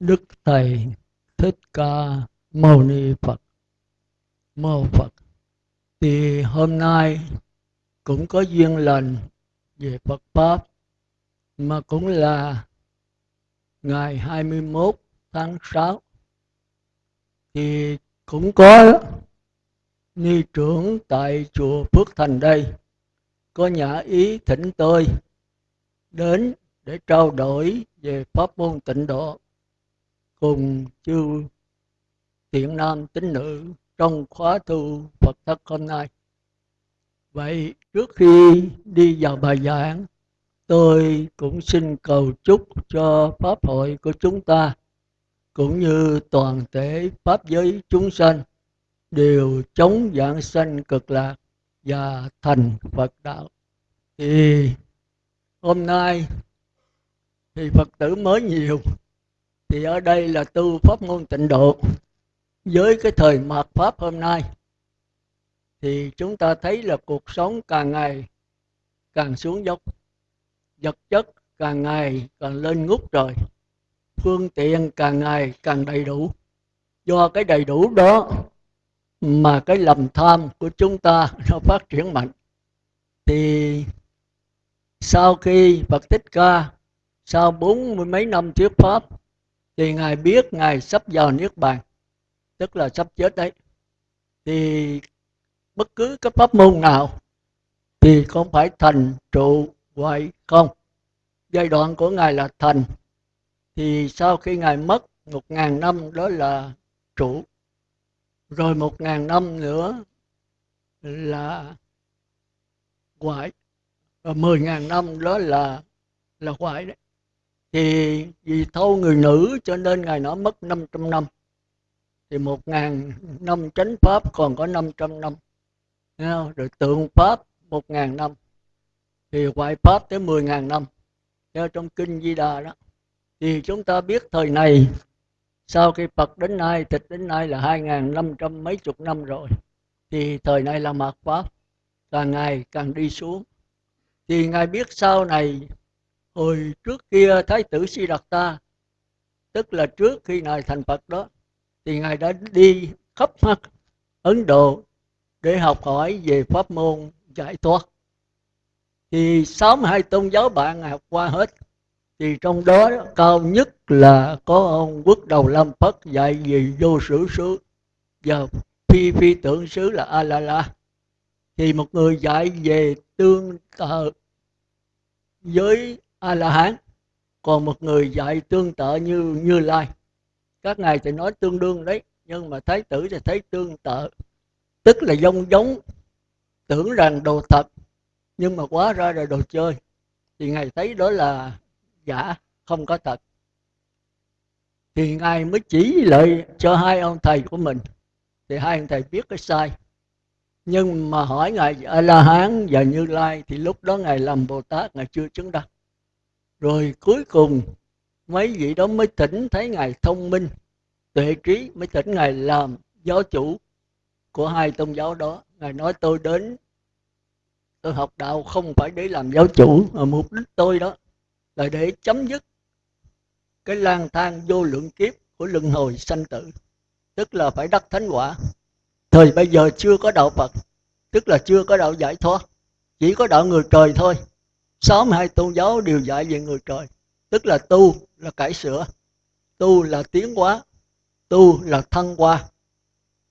Đức Thầy Thích Ca Mâu Ni Phật. Mâu Phật. Thì hôm nay cũng có duyên lành về Phật Pháp, Mà cũng là ngày 21 tháng 6 Thì cũng có ni trưởng tại chùa Phước Thành đây. Có nhã ý thỉnh tôi đến để trao đổi về pháp môn tịnh độ cùng chư thiện nam tín nữ trong khóa tu Phật thất hôm nay. Vậy trước khi đi vào bài giảng, tôi cũng xin cầu chúc cho Pháp hội của chúng ta cũng như toàn thể Pháp giới chúng sanh đều chống dạng sanh cực lạc và thành Phật đạo. Thì hôm nay thì Phật tử mới nhiều thì ở đây là tu pháp môn tịnh độ. Với cái thời mạt pháp hôm nay, thì chúng ta thấy là cuộc sống càng ngày càng xuống dốc. Vật chất càng ngày càng lên ngút rồi phương tiện càng ngày càng đầy đủ. Do cái đầy đủ đó mà cái lầm tham của chúng ta nó phát triển mạnh. Thì sau khi Phật Thích Ca, sau bốn mươi mấy năm thuyết pháp thì ngài biết ngài sắp vào niết bàn, tức là sắp chết đấy. Thì bất cứ cái pháp môn nào thì không phải thành trụ hoại không? Giai đoạn của ngài là thành, thì sau khi ngài mất một ngàn năm, đó là trụ. Rồi một ngàn năm nữa là hoại, và mười ngàn năm đó là là hoại đấy thì vì thâu người nữ cho nên ngài nó mất 500 năm. Thì một ngàn năm chánh pháp còn có 500 năm. Rồi tượng pháp một ngàn năm. Thì ngoại pháp tới 10 ngàn năm. Theo trong kinh Di Đà đó. Thì chúng ta biết thời này, sau khi Phật đến nay, tịch đến nay là hai ngàn năm trăm mấy chục năm rồi. Thì thời này là mạt pháp. Càng ngày càng đi xuống. Thì ngài biết sau này hồi trước kia thái tử si đạt ta tức là trước khi ngài thành phật đó, thì ngài đã đi khắp mắt ấn độ để học hỏi về pháp môn giải thoát. Thì sáu hai tôn giáo bạn ngài học qua hết, thì trong đó cao nhất là có ông quốc đầu lâm phất dạy về vô sử xứ và phi phi tưởng xứ là a la la thì một người dạy về tương ờ, tự với a la hán còn một người dạy tương tự như như lai. Các ngài thì nói tương đương đấy, nhưng mà thái tử thì thấy tương tự. Tức là giống giống, tưởng rằng đồ thật, nhưng mà quá ra là đồ chơi. Thì ngài thấy đó là giả, không có thật. Thì ngài mới chỉ lại cho hai ông thầy của mình. Thì hai ông thầy biết cái sai. Nhưng mà hỏi ngài a la hán và như lai thì lúc đó ngài làm bồ tát, ngài chưa chứng đắc rồi cuối cùng, mấy vị đó mới tỉnh thấy ngài thông minh, tuệ trí mới tỉnh ngài làm giáo chủ của hai tôn giáo đó. Ngài nói, tôi đến, tôi học đạo không phải để làm giáo chủ, mà mục đích tôi đó là để chấm dứt cái lang thang vô lượng kiếp của luân hồi sanh tử, tức là phải đắc thánh quả. Thời bây giờ chưa có đạo phật, tức là chưa có đạo giải thoát, chỉ có đạo người trời thôi sáu mươi hai tôn giáo đều dạy về người trời, tức là tu là cải sửa, tu là tiến hóa, tu là thăng hoa.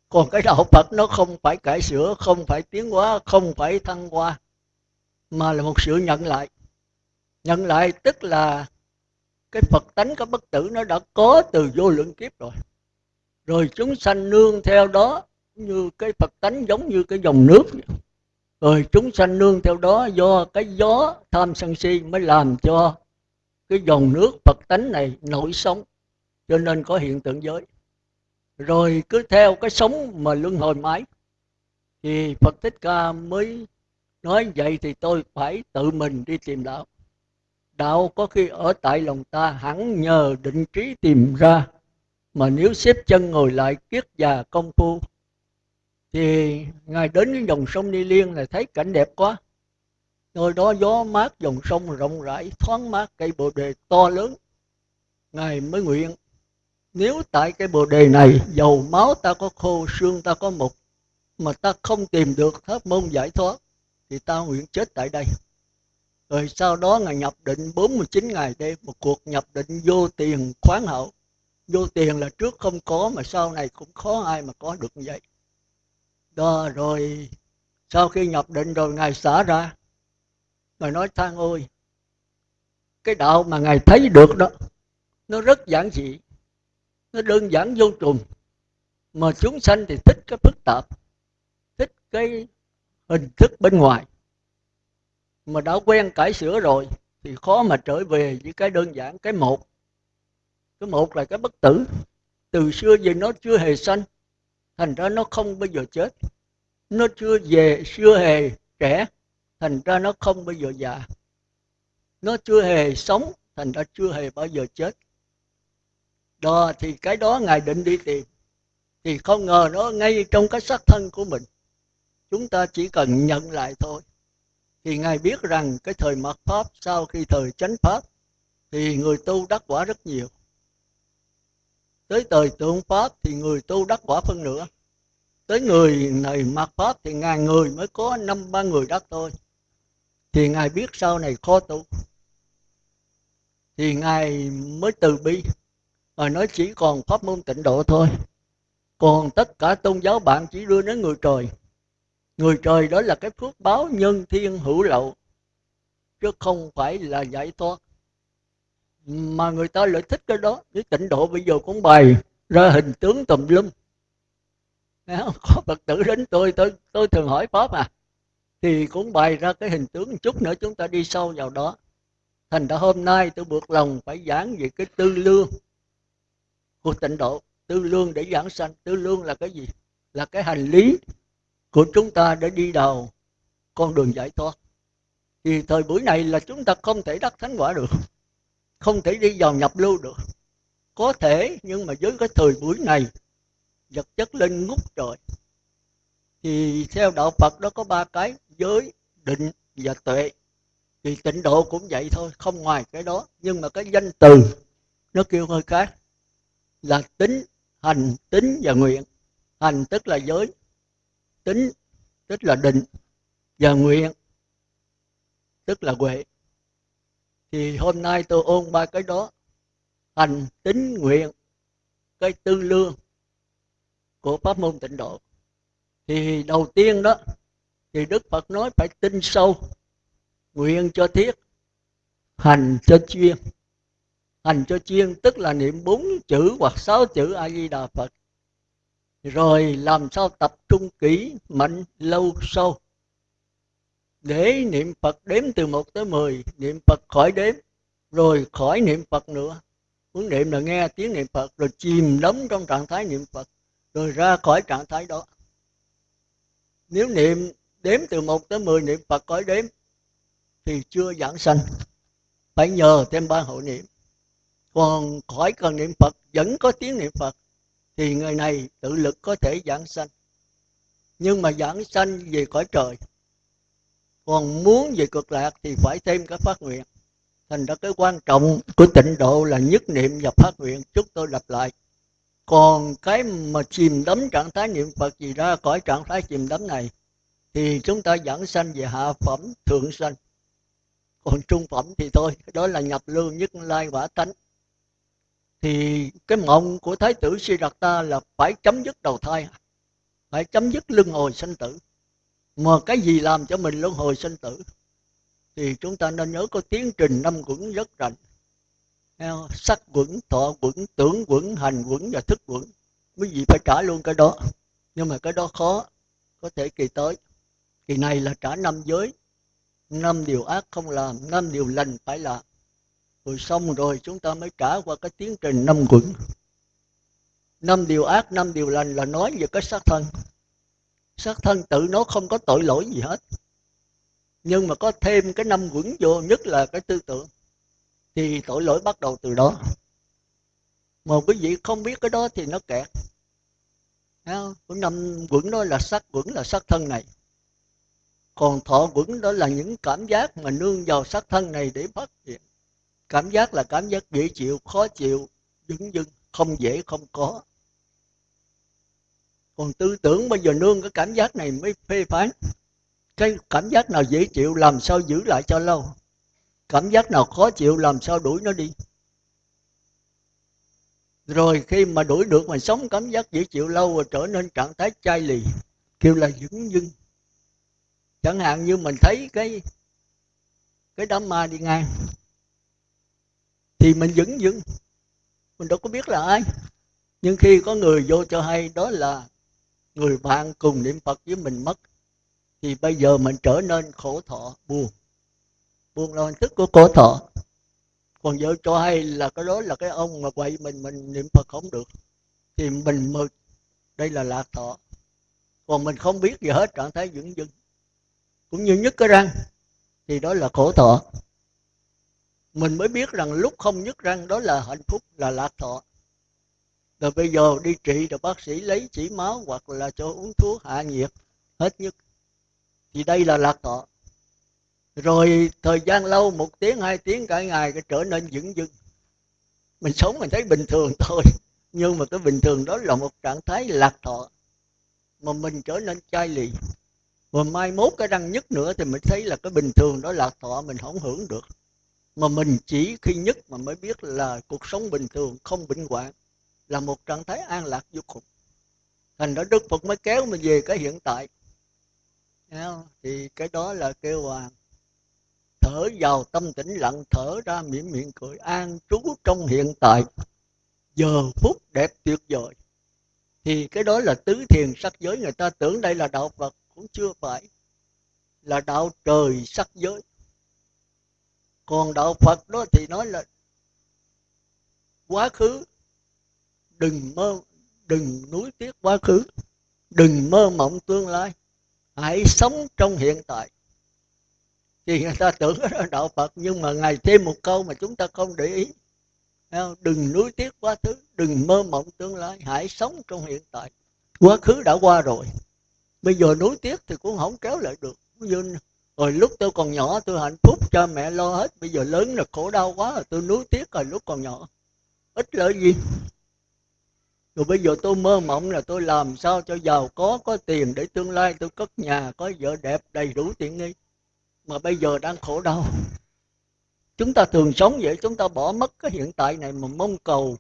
Còn cái đạo phật nó không phải cải sửa, không phải tiến hóa, không phải thăng hoa, mà là một sự nhận lại. Nhận lại tức là cái phật tánh, cái bất tử nó đã có từ vô lượng kiếp rồi. Rồi chúng sanh nương theo đó như cái phật tánh giống như cái dòng nước rồi chúng sanh nương theo đó do cái gió tham sân si mới làm cho cái dòng nước phật tánh này nổi sống cho nên có hiện tượng giới. Rồi cứ theo cái sống mà luân hồi mãi, thì phật thích ca mới nói vậy thì tôi phải tự mình đi tìm đạo. Đạo có khi ở tại lòng ta, hẳn nhờ định trí tìm ra, mà nếu xếp chân ngồi lại kiết già công phu thì ngài đến cái dòng sông Ni Liên là thấy cảnh đẹp quá. Nơi đó gió mát, dòng sông rộng rãi, thoáng mát, cây bồ đề to lớn. Ngài mới nguyện, nếu tại cái bồ đề này, dầu máu ta có khô, xương ta có mục mà ta không tìm được pháp môn giải thoát, thì ta nguyện chết tại đây. Rồi sau đó ngài nhập định 49 ngày đêm, một cuộc nhập định vô tiền khoáng hậu. Vô tiền là trước không có, mà sau này cũng khó ai mà có được như vậy đó, rồi sau khi nhập định rồi ngài xả ra. Mà nói, than ôi, cái đạo mà ngài thấy được đó, nó rất giản dị, nó đơn giản vô trùng mà chúng sanh thì thích cái phức tạp, thích cái hình thức bên ngoài. Mà đã quen cải sửa rồi thì khó mà trở về với cái đơn giản, cái một. Cái một là cái bất tử, từ xưa giờ nó chưa hề sanh thành ra nó không bao giờ chết. Nó chưa về, chưa hề trẻ. Thành ra nó không bao giờ già. Nó chưa hề sống, thành ra chưa hề bao giờ chết. Đó, thì cái đó ngài định đi tìm. Thì không ngờ nó ngay trong cái xác thân của mình. Chúng ta chỉ cần nhận lại thôi. Thì ngài biết rằng cái thời mạt pháp, sau khi thời chánh pháp, thì người tu đắc quả rất nhiều tới thời tượng pháp thì người tu đắc quả phân nửa. Tới người này mạt pháp thì ngàn người mới có năm, ba người đắc thôi. Thì ngài biết sau này khó tu. Thì ngài mới từ bi. Và nói chỉ còn pháp môn tịnh độ thôi. Còn tất cả tôn giáo bạn chỉ đưa đến người trời. Người trời đó là cái phước báo nhân thiên hữu lậu, chứ không phải là giải thoát mà người ta lại thích cái đó. Cái tịnh độ bây giờ cũng bày ra hình tướng tùm lum. Có phật tử đến tôi tôi tôi thường hỏi pháp à. Thì cũng bày ra cái hình tướng một chút nữa, chúng ta đi sâu vào đó. Thành ra hôm nay tôi buộc lòng phải giảng về cái tư lương của tịnh độ. Tư lương để giảng sanh. Tư lương là cái gì? Là cái hành lý của chúng ta để đi đầu con đường giải thoát. Thì thời buổi này là chúng ta không thể đắc thánh quả được không thể đi vào nhập lưu được. Có thể, nhưng mà với cái thời buổi này, vật chất lên ngút trời. Thì theo đạo phật đó có ba cái, giới, định và tuệ. Thì tịnh độ cũng vậy thôi, không ngoài cái đó. Nhưng mà cái danh từ, nó kêu hơi khác. Là tính, hành, tính và nguyện. Hành tức là giới, tính tức là định và nguyện tức là huệ thì hôm nay tôi ôn ba cái đó. Hành, tín, nguyện, cái tư lương của pháp môn tịnh độ. Thì đầu tiên đó, thì đức phật nói phải tin sâu, nguyện cho thiết, hành cho chuyên. Hành cho chuyên tức là niệm bốn chữ hoặc sáu chữ a di đà phật. Rồi làm sao tập trung kỹ, mạnh, lâu, sâu để niệm Phật đếm từ 1 tới 10 niệm Phật khỏi đếm, rồi khỏi niệm Phật nữa. Muốn niệm là nghe tiếng niệm Phật, rồi chìm đắm trong trạng thái niệm Phật, rồi ra khỏi trạng thái đó. Nếu niệm đếm từ 1 tới 10 niệm Phật khỏi đếm, thì chưa giảng sanh. Phải nhờ thêm ba hộ niệm. Còn khỏi cần niệm Phật, vẫn có tiếng niệm Phật, thì người này tự lực có thể giảng sanh. Nhưng mà giảng sanh về cõi trời còn muốn về cực lạc thì phải thêm các phát nguyện. Thành ra cái quan trọng của tịnh độ là nhất niệm và phát nguyện chúng tôi lặp lại. Còn cái mà chìm đắm trạng thái niệm phật gì ra khỏi trạng thái chìm đắm này, thì chúng ta dẫn sanh về hạ phẩm thượng sanh. Còn trung phẩm thì thôi, đó là nhập lưu nhất lai quả tánh. Thì cái mộng của thái tử Siddhartha là phải chấm dứt đầu thai, phải chấm dứt luân hồi sanh tử mà cái gì làm cho mình luân hồi sinh tử? Thì chúng ta nên nhớ có tiến trình năm quẩn rất rành. Sắc quẩn, thọ quẩn, tưởng quẩn, hành quẩn và thức quẩn. Quý vị phải trả luôn cái đó. Nhưng mà cái đó khó, có thể kỳ tới. Kỳ này là trả năm giới. Năm điều ác không làm, năm điều lành phải làm. Rồi xong rồi chúng ta mới trả qua cái tiến trình năm quẩn. Năm điều ác, năm điều lành là nói về cái xác thân xác thân tự nó không có tội lỗi gì hết. Nhưng mà có thêm cái năm quẩn vô, nhất là cái tư tưởng, thì tội lỗi bắt đầu từ đó. Mà quý vị không biết cái đó thì nó kẹt. Cái năm quẩn đó là sắc quẩn là sắc thân này. Còn thọ quẩn đó là những cảm giác mà nương vào sắc thân này để phát hiện. Cảm giác là cảm giác dễ chịu, khó chịu dững dưng, không dễ, không có còn tư tưởng bây giờ nương cái cảm giác này mới phê phán. Cái cảm giác nào dễ chịu làm sao giữ lại cho lâu. Cảm giác nào khó chịu làm sao đuổi nó đi. Rồi khi mà đuổi được mà sống cảm giác dễ chịu lâu rồi trở nên trạng thái chai lì, kêu là dững dưng. Chẳng hạn như mình thấy cái cái đám ma đi ngang, thì mình dững dưng. Mình đâu có biết là ai. Nhưng khi có người vô cho hay, đó là người bạn cùng niệm phật với mình mất, thì bây giờ mình trở nên khổ thọ, buồn. Buồn là hình thức của khổ thọ. Còn vợ cho hay là cái đó là cái ông mà quậy mình mình niệm phật không được, thì mình mực đây là lạc thọ. Còn mình không biết gì hết, trạng thái dưỡng dưng cũng như nhức cái răng, thì đó là khổ thọ. Mình mới biết rằng lúc không nhức răng, đó là hạnh phúc, là lạc thọ rồi bây giờ đi trị rồi bác sĩ lấy chỉ máu hoặc là cho uống thuốc hạ nhiệt, hết nhất. Thì đây là lạc thọ. Rồi thời gian lâu, một tiếng, hai tiếng, cả ngày, cái trở nên dững dưng mình sống mình thấy bình thường thôi, nhưng mà cái bình thường đó là một trạng thái lạc thọ, mà mình trở nên chai lì. Và mai mốt cái răng nhất nữa thì mình thấy là cái bình thường đó lạc thọ, mình không hưởng được. Mà mình chỉ khi nhất mà mới biết là cuộc sống bình thường, không bệnh hoạn là một trạng thái an lạc vô cùng. Thành đó đức phật mới kéo mình về cái hiện tại. Thì cái đó là kêu hoàng thở vào tâm tĩnh lặng, thở ra miệng miệng cười, an trú trong hiện tại, giờ phút đẹp tuyệt vời. Thì cái đó là tứ thiền sắc giới. Người ta tưởng đây là đạo phật, cũng chưa phải. Là đạo trời sắc giới. Còn đạo phật đó thì nói là quá khứ đừng mơ, đừng nuối tiếc quá khứ. Đừng mơ mộng tương lai. Hãy sống trong hiện tại. Thì người ta tưởng đó là đạo phật, nhưng mà ngài thêm một câu mà chúng ta không để ý. Đừng nuối tiếc quá khứ, đừng mơ mộng tương lai. Hãy sống trong hiện tại. Quá khứ đã qua rồi. Bây giờ nuối tiếc thì cũng không kéo lại được. Như, rồi lúc tôi còn nhỏ, tôi hạnh phúc cho mẹ lo hết. Bây giờ lớn là khổ đau quá rồi, tôi nuối tiếc rồi, lúc còn nhỏ. Ít lợi gì? Rồi bây giờ tôi mơ mộng là tôi làm sao cho giàu có có tiền để tương lai tôi cất nhà, có vợ đẹp, đầy đủ tiện nghi. Mà bây giờ đang khổ đau. Chúng ta thường sống vậy, chúng ta bỏ mất cái hiện tại này mà mong cầu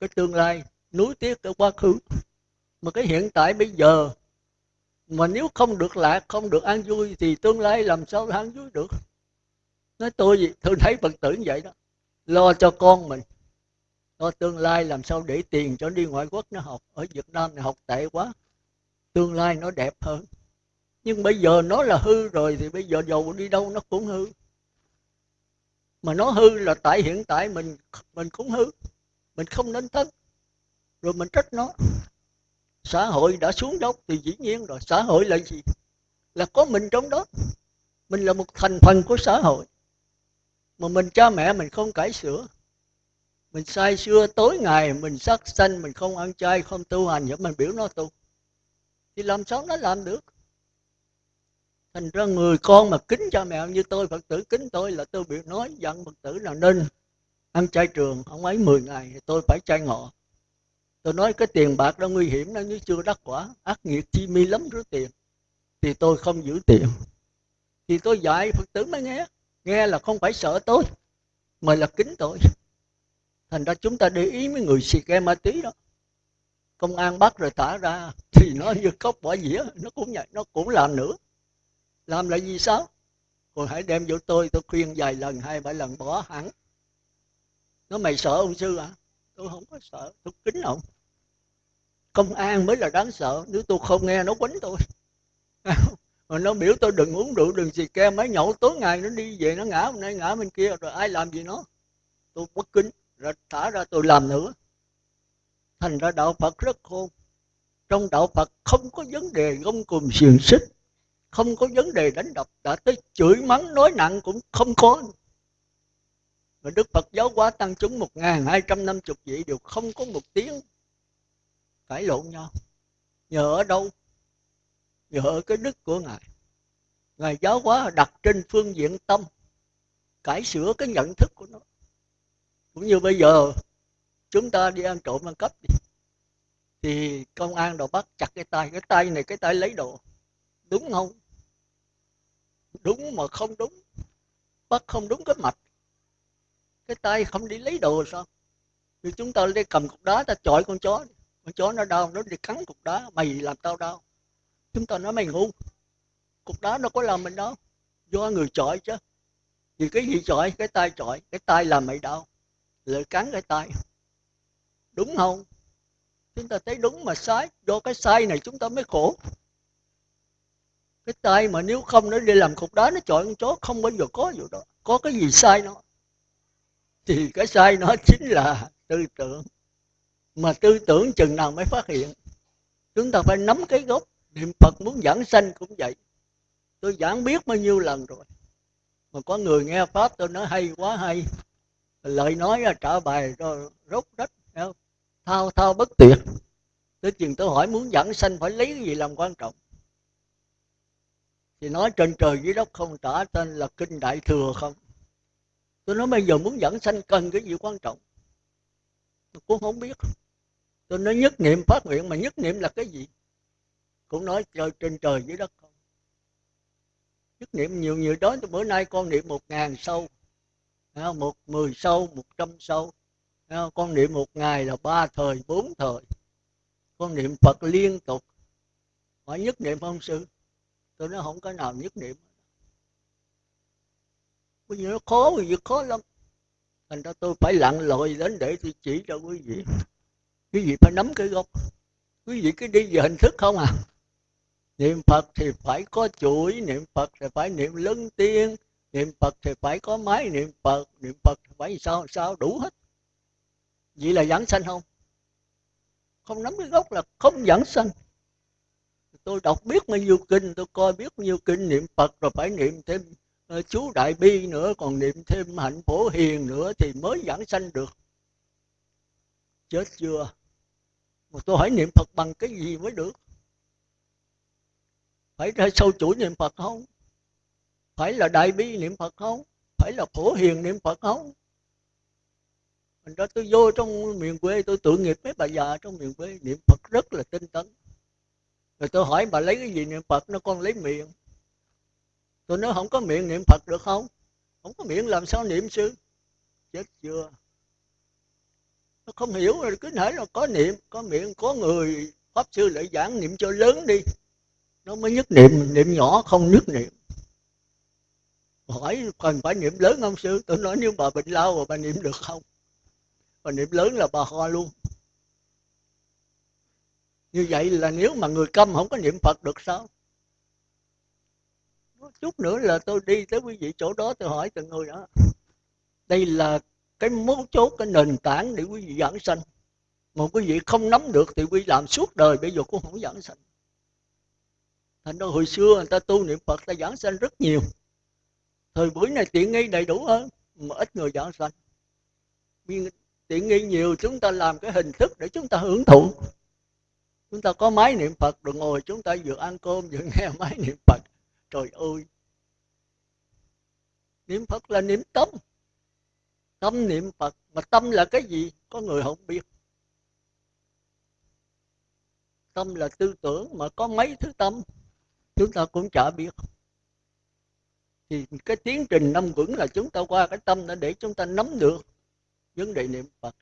cái tương lai nuối tiếc cái quá khứ. Mà cái hiện tại bây giờ mà nếu không được lạc, không được an vui thì tương lai làm sao an vui được? Nói tôi gì tôi thấy phật tử như vậy đó. Lo cho con mình lo tương lai làm sao để tiền cho đi ngoại quốc nó học? Ở việt nam này học tệ quá. Tương lai nó đẹp hơn. Nhưng bây giờ nó là hư rồi thì bây giờ dầu đi đâu nó cũng hư. Mà nó hư là tại hiện tại mình mình cũng hư. Mình không nên thân rồi mình trách nó. Xã hội đã xuống dốc thì dĩ nhiên rồi. Xã hội là gì? Là có mình trong đó. Mình là một thành phần của xã hội. Mà mình cha mẹ mình không cải sửa mình say xưa tối ngày, mình sắc sanh, mình không ăn chay, không tu hành vậy mình biểu nó tu. Thì làm sao nó làm được? Thành ra người con mà kính cha mẹ như tôi, phật tử kính tôi là tôi biểu nói, dặn phật tử là nên ăn chay trường, không ấy 10 ngày thì tôi phải chay ngọ. Tôi nói cái tiền bạc đó nguy hiểm nó như chưa đắc quả, ác nghiệp chi mi lắm rứa tiền, thì tôi không giữ tiền. Thì tôi dạy phật tử mới nghe nghe là không phải sợ tôi, mà là kính tôi thành ra chúng ta để ý mấy người xì ke ma tí đó. Công an bắt rồi thả ra, thì nó như cốc bỏ dĩa, nó cũng vậy, nó cũng làm nữa làm là gì sao? Còn hãy đem vô tôi tôi khuyên vài lần, hai ba lần bỏ hẳn. Nó mày sợ ông sư à tôi không có sợ, tôi kính ông. Công an mới là đáng sợ, nếu tôi không nghe, nó quánh tôi. Mà nó biểu tôi đừng uống rượu, đừng xì ke, mấy nhậu tối ngày nó đi về, nó ngã hôm nay ngã bên kia, rồi ai làm gì nó? Tôi bất kính rồi thả ra tôi làm nữa. Thành ra đạo phật rất khôn. Trong đạo phật không có vấn đề gông cùng xiềng xích, không có vấn đề đánh đập. Đã tới chửi mắng, nói nặng cũng không có. Mà Đức Phật giáo hóa tăng chúng một ngàn hai trăm năm chục vị đều không có một tiếng cãi lộn nhau. Nhờ ở đâu? Nhờ ở cái đức của ngài. Ngài giáo hóa đặt trên phương diện tâm, cải sửa cái nhận thức của nó cũng như bây giờ, chúng ta đi ăn trộm ăn cắp đi, thì công an đồ bắt chặt cái tay cái tay này, cái tay lấy đồ. Đúng không? Đúng mà không đúng. Bắt không đúng cái mạch. Cái tay không đi lấy đồ sao? Thì chúng ta đi cầm cục đá ta chọi con chó con chó nó đau, nó đi cắn cục đá. Mày làm tao đau. Chúng ta nói mày ngu. Cục đá nó có làm mình đau? Do người chọi chứ. Thì cái gì chọi? Cái tay chọi. Cái tay làm mày đau lợi cắn cái tay. Đúng không? Chúng ta thấy đúng mà sai. Do cái sai này chúng ta mới khổ. Cái tay mà nếu không nó đi làm cục đá, nó chọi con chó, không bao giờ có vụ đó. Có cái gì sai nó? Thì cái sai nó chính là tư tưởng. Mà tư tưởng chừng nào mới phát hiện? Chúng ta phải nắm cái gốc. Niệm phật muốn giảng sanh cũng vậy. Tôi giảng biết bao nhiêu lần rồi. Mà có người nghe pháp tôi nói hay quá hay lời nói trả bài rồi rốt rách thao thao bất tuyệt. Tới chừng tôi hỏi muốn dẫn sanh phải lấy cái gì làm quan trọng? Thì nói trên trời dưới đất không trả tên là kinh đại thừa không? Tôi nói bây giờ muốn dẫn sanh cần cái gì quan trọng? Tôi cũng không biết. Tôi nói nhất niệm phát nguyện mà nhất niệm là cái gì? Cũng nói trời, trên trời dưới đất không? Nhất niệm nhiều nhiều đó, bữa nay con niệm một ngàn sâu một mười sâu, một trăm sâu. Con niệm một ngày là ba thời, bốn thời. Con niệm phật liên tục. Hỏi nhất niệm không sư? Tôi nói không có nào nhất niệm. Bây giờ nó khó bây giờ khó lắm. Thành ra tôi phải lặn lội đến để tôi chỉ cho quý vị. Quý vị phải nắm cái gốc. Quý vị cứ đi về hình thức không à? Niệm phật thì phải có chuỗi, niệm phật thì phải niệm lưng tiên niệm phật thì phải có máy, niệm phật niệm phật thì phải sao sao đủ hết. Vậy là giảng sanh không? Không nắm cái gốc là không giảng sanh. Tôi đọc biết bao nhiêu kinh, tôi coi biết bao nhiêu kinh, niệm phật rồi phải niệm thêm ờ, chú đại bi nữa, còn niệm thêm hạnh phổ hiền nữa thì mới giảng sanh được. Chết chưa? Mà tôi hỏi niệm phật bằng cái gì mới được? Phải ra sâu chuỗi niệm phật không? Phải là đại bi niệm phật không? Phải là phổ hiền niệm phật không? Mình đó, tôi vô trong miền quê, tôi tự nghiệp mấy bà già trong miền quê niệm phật rất là tinh tấn. Rồi tôi hỏi, bà lấy cái gì niệm phật? Nó, con lấy miệng. Tôi nói, không có miệng niệm phật được không? Không có miệng làm sao niệm sư? Chết chưa? Nó không hiểu, rồi cứ thể là có niệm, có miệng, có người, pháp sư lại giảng niệm cho lớn đi. Nó mới nhất niệm niệm nhỏ, không nhất niệm hỏi cần phải niệm lớn không sư? Tôi nói nếu bà bệnh lao mà bà niệm được không? Bà niệm lớn là bà ho luôn. Như vậy là nếu mà người câm không có niệm phật được sao? Chút nữa là tôi đi tới quý vị chỗ đó tôi hỏi từng người đó. Đây là cái mấu chốt, cái nền tảng để quý vị giảng sanh. Mà quý vị không nắm được thì quý vị làm suốt đời, bây giờ cũng không giảng sanh. Thành ra hồi xưa người ta tu niệm phật ta giảng sanh rất nhiều thời buổi này tiện nghi đầy đủ hơn, mà ít người dọn sạch nhưng tiện nghi nhiều, chúng ta làm cái hình thức để chúng ta hưởng thụ. Chúng ta có máy niệm phật, rồi ngồi chúng ta vừa ăn cơm vừa nghe máy niệm phật. Trời ơi! Niệm phật là niệm tâm. Tâm niệm phật, mà tâm là cái gì, có người không biết. Tâm là tư tưởng mà có mấy thứ tâm, chúng ta cũng chả biết thì cái tiến trình năm vững là chúng ta qua cái tâm đó để chúng ta nắm được vấn đề niệm phật.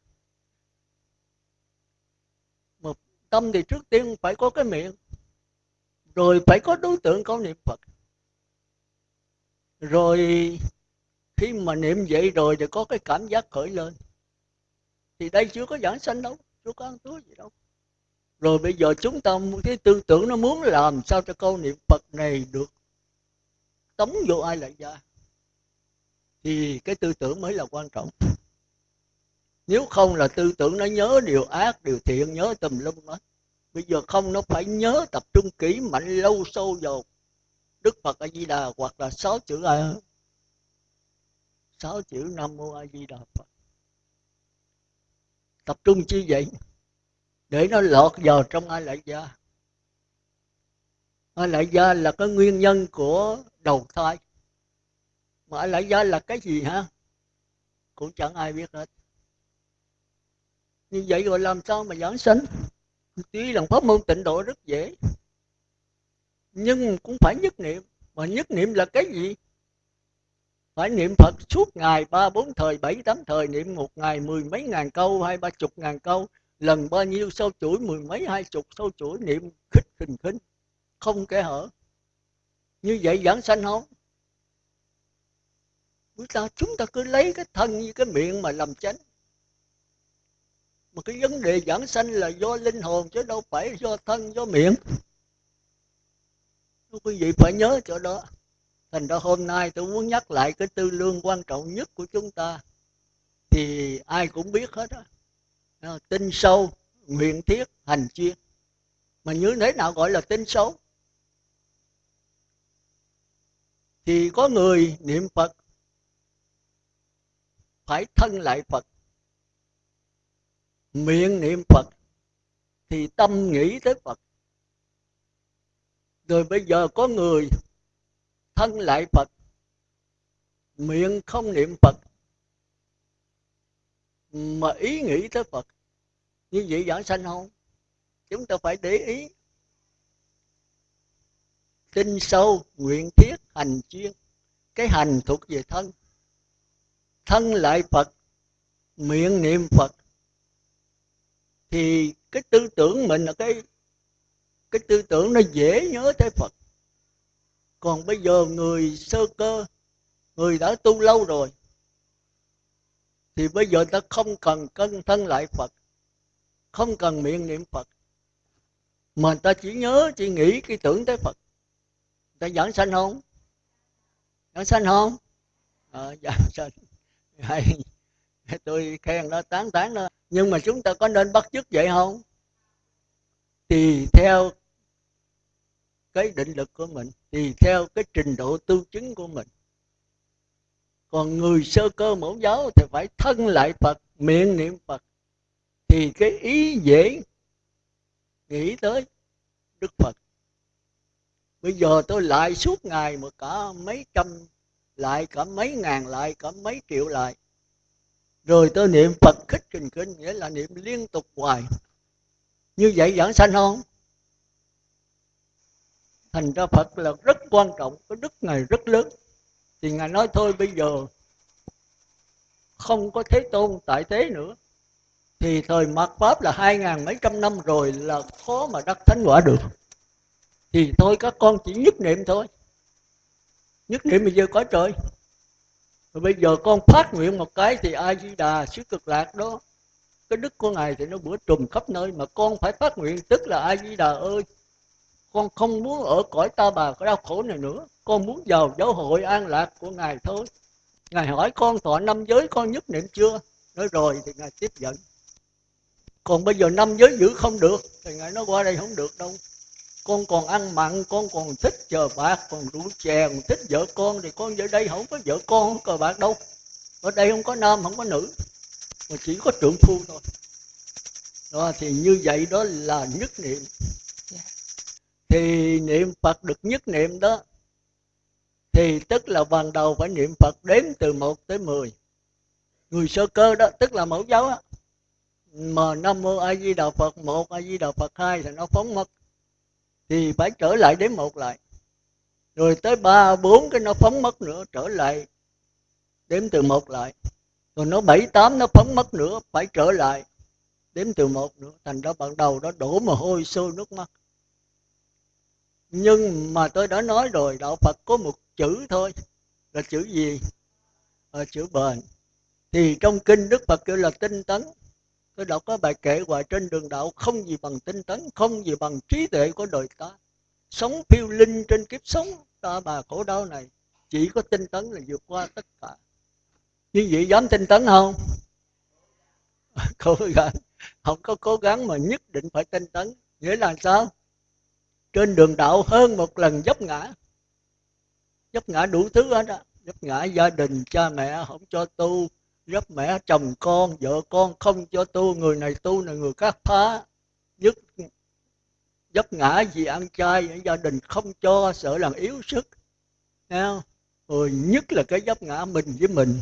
Một tâm thì trước tiên phải có cái miệng, rồi phải có đối tượng có niệm phật. Rồi khi mà niệm vậy rồi thì có cái cảm giác khởi lên. Thì đây chưa có giảng sanh đâu, chưa có ăn túi gì đâu. Rồi bây giờ chúng ta cái tư tưởng nó muốn làm sao cho câu niệm phật này được tống vô ai lại ra thì cái tư tưởng mới là quan trọng. Nếu không là tư tưởng nó nhớ điều ác, điều thiện, nhớ tùm lum hết bây giờ không, nó phải nhớ tập trung kỹ mạnh lâu sâu vào đức phật a di đà hoặc là sáu chữ a. Sáu chữ nam mô a di đà phật. Tập trung chi vậy? Để nó lọt vào trong a lại gia. A lại gia là cái nguyên nhân của đầu thai mà lại ra là cái gì hả? Cũng chẳng ai biết hết. Như vậy rồi làm sao mà giảng sanh? Tuy là pháp môn tịnh độ rất dễ, nhưng cũng phải nhất niệm. Mà nhất niệm là cái gì? Phải niệm phật suốt ngày, ba bốn thời, bảy tám thời, niệm một ngày, mười mấy ngàn câu, hai ba chục ngàn câu. Lần bao nhiêu sâu chuỗi, mười mấy hai chục sâu chuỗi, niệm khích khình khinh, không kẻ hở như vậy vẫn sanh không? Chúng ta chúng ta cứ lấy cái thân như cái miệng mà làm chánh. Mà cái vấn đề giảng sanh là do linh hồn chứ đâu phải do thân, do miệng. Quý vị phải nhớ chỗ đó. Thành ra hôm nay tôi muốn nhắc lại cái tư lương quan trọng nhất của chúng ta. Thì ai cũng biết hết đó. tin sâu, nguyện thiết, hành chuyên mà như thế nào gọi là tin sâu thì có người niệm phật, phải thân lại phật. Miệng niệm phật thì tâm nghĩ tới phật. Rồi bây giờ có người thân lại phật, miệng không niệm phật, mà ý nghĩ tới phật. Như vậy giảng sanh không? Chúng ta phải để ý tinh sâu, nguyện thiết, hành chuyên cái hành thuộc về thân. Thân lại phật, miệng niệm phật. Thì cái tư tưởng mình là cái cái tư tưởng nó dễ nhớ tới phật. Còn bây giờ người sơ cơ, người đã tu lâu rồi, thì bây giờ ta không cần cân thân lại phật, không cần miệng niệm phật, mà ta chỉ nhớ, chỉ nghĩ cái tưởng tới phật ta giảng sanh không? Giảng sanh không? Ờ, giảng sanh. Hay. Tôi khen nó tán tán nó. Nhưng mà chúng ta có nên bắt chước vậy không? Tùy theo cái định lực của mình tùy theo cái trình độ tu chứng của mình. Còn người sơ cơ mẫu giáo thì phải thân lại phật miệng niệm phật. Thì cái ý dễ nghĩ tới đức phật bây giờ tôi lại suốt ngày mà cả mấy trăm lại, cả mấy ngàn lại, cả mấy triệu lại. Rồi tôi niệm phật khích trình kinh, nghĩa là niệm liên tục hoài. Như vậy giảng sanh không? Thành ra phật là rất quan trọng, cái đức ngài rất lớn. Thì ngài nói thôi, bây giờ không có thế tôn tại thế nữa. Thì thời mạt pháp là hai ngàn mấy trăm năm rồi là khó mà đắc thánh quả được thì thôi, các con chỉ nhất niệm thôi. Nhất niệm bây giờ có trời. Rồi bây giờ con phát nguyện một cái thì a di đà xứ cực lạc đó, cái đức của ngài thì nó bữa trùm khắp nơi mà con phải phát nguyện, tức là a di đà ơi, con không muốn ở cõi ta bà có đau khổ này nữa. Con muốn vào giáo hội an lạc của ngài thôi. Ngài hỏi con, thọ năm giới con nhất niệm chưa? Nói rồi thì ngài tiếp dẫn. Còn bây giờ năm giới giữ không được, thì ngài nói, qua đây không được đâu con còn ăn mặn, con còn thích chờ bạc còn rượu chè, còn thích vợ con thì con ở đây không có vợ con, không cờ bạc đâu. Ở đây không có nam, không có nữ. Mà chỉ có trượng phu thôi. Đó, thì như vậy đó là nhất niệm. Thì niệm phật được nhất niệm đó, thì tức là ban đầu phải niệm phật đếm từ 1 tới 10 người sơ cơ đó, tức là mẫu giáo á. Mà nam mô a di đà phật một, a di đà phật hai thì nó phóng mất thì phải trở lại đến một lại. Rồi tới ba bốn cái nó phóng mất nữa trở lại đếm từ một lại. Rồi nó bảy tám nó phóng mất nữa phải trở lại đếm từ một nữa. Thành ra ban đầu đó đổ mồ hôi sôi nước mắt. Nhưng mà tôi đã nói rồi đạo phật có một chữ thôi. Là chữ gì? À, chữ bền. Thì trong kinh đức phật kêu là tinh tấn tôi đọc có bài kệ hoài trên đường đạo không gì bằng tinh tấn, không gì bằng trí tuệ của đời ta. Sống phiêu linh trên kiếp sống, ta bà khổ đau này, chỉ có tinh tấn là vượt qua tất cả. Như vậy dám tinh tấn không? Cố gắng. Không có cố gắng mà nhất định phải tinh tấn. Nghĩa là sao? Trên đường đạo hơn một lần dốc ngã. Dốc ngã đủ thứ hết á. Dốc ngã gia đình, cha mẹ, không cho tu. Giúp mẹ, chồng con, vợ con, không cho tu, người này tu này người khác phá. Dứt dốc ngã gì ăn chay gia đình không cho, sợ làm yếu sức. Thấy rồi nhất là cái dốc ngã mình với mình.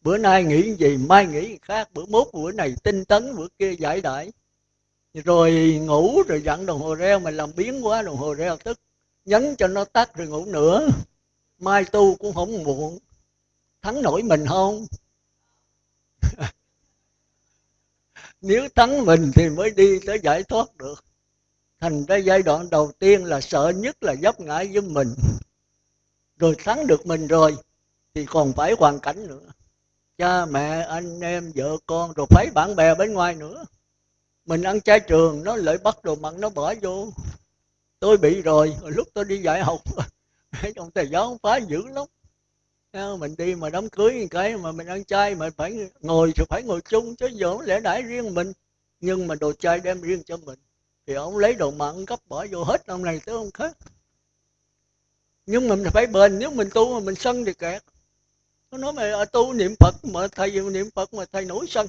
Bữa nay nghĩ gì, mai nghĩ khác. Bữa mốt bữa này tinh tấn, bữa kia giải đãi. Rồi ngủ rồi dặn đồng hồ reo, mà làm biến quá đồng hồ reo tức. Nhấn cho nó tắt rồi ngủ nữa. Mai tu cũng không muộn. Thắng nổi mình không? nếu thắng mình thì mới đi tới giải thoát được. Thành ra giai đoạn đầu tiên là sợ nhất là dấp ngã với mình. Rồi thắng được mình rồi, thì còn phải hoàn cảnh nữa. Cha, mẹ, anh em, vợ con, rồi phải bạn bè bên ngoài nữa. Mình ăn chay trường, nó lại bắt đồ mặn, nó bỏ vô. Tôi bị rồi, lúc tôi đi dạy học ông thầy giáo phá dữ lắm mình đi mà đám cưới cái mà mình ăn chay mà phải ngồi thì phải ngồi chung chứ giờ lẽ đãi riêng mình. Nhưng mà đồ chay đem riêng cho mình thì ông lấy đồ mặn gấp bỏ vô hết ông này tới ông khác. Nhưng mà mình phải bền nếu mình tu mà mình sân thì kẹt. Nó nói mà à, tu niệm phật mà thầy niệm phật mà thầy nổi sân.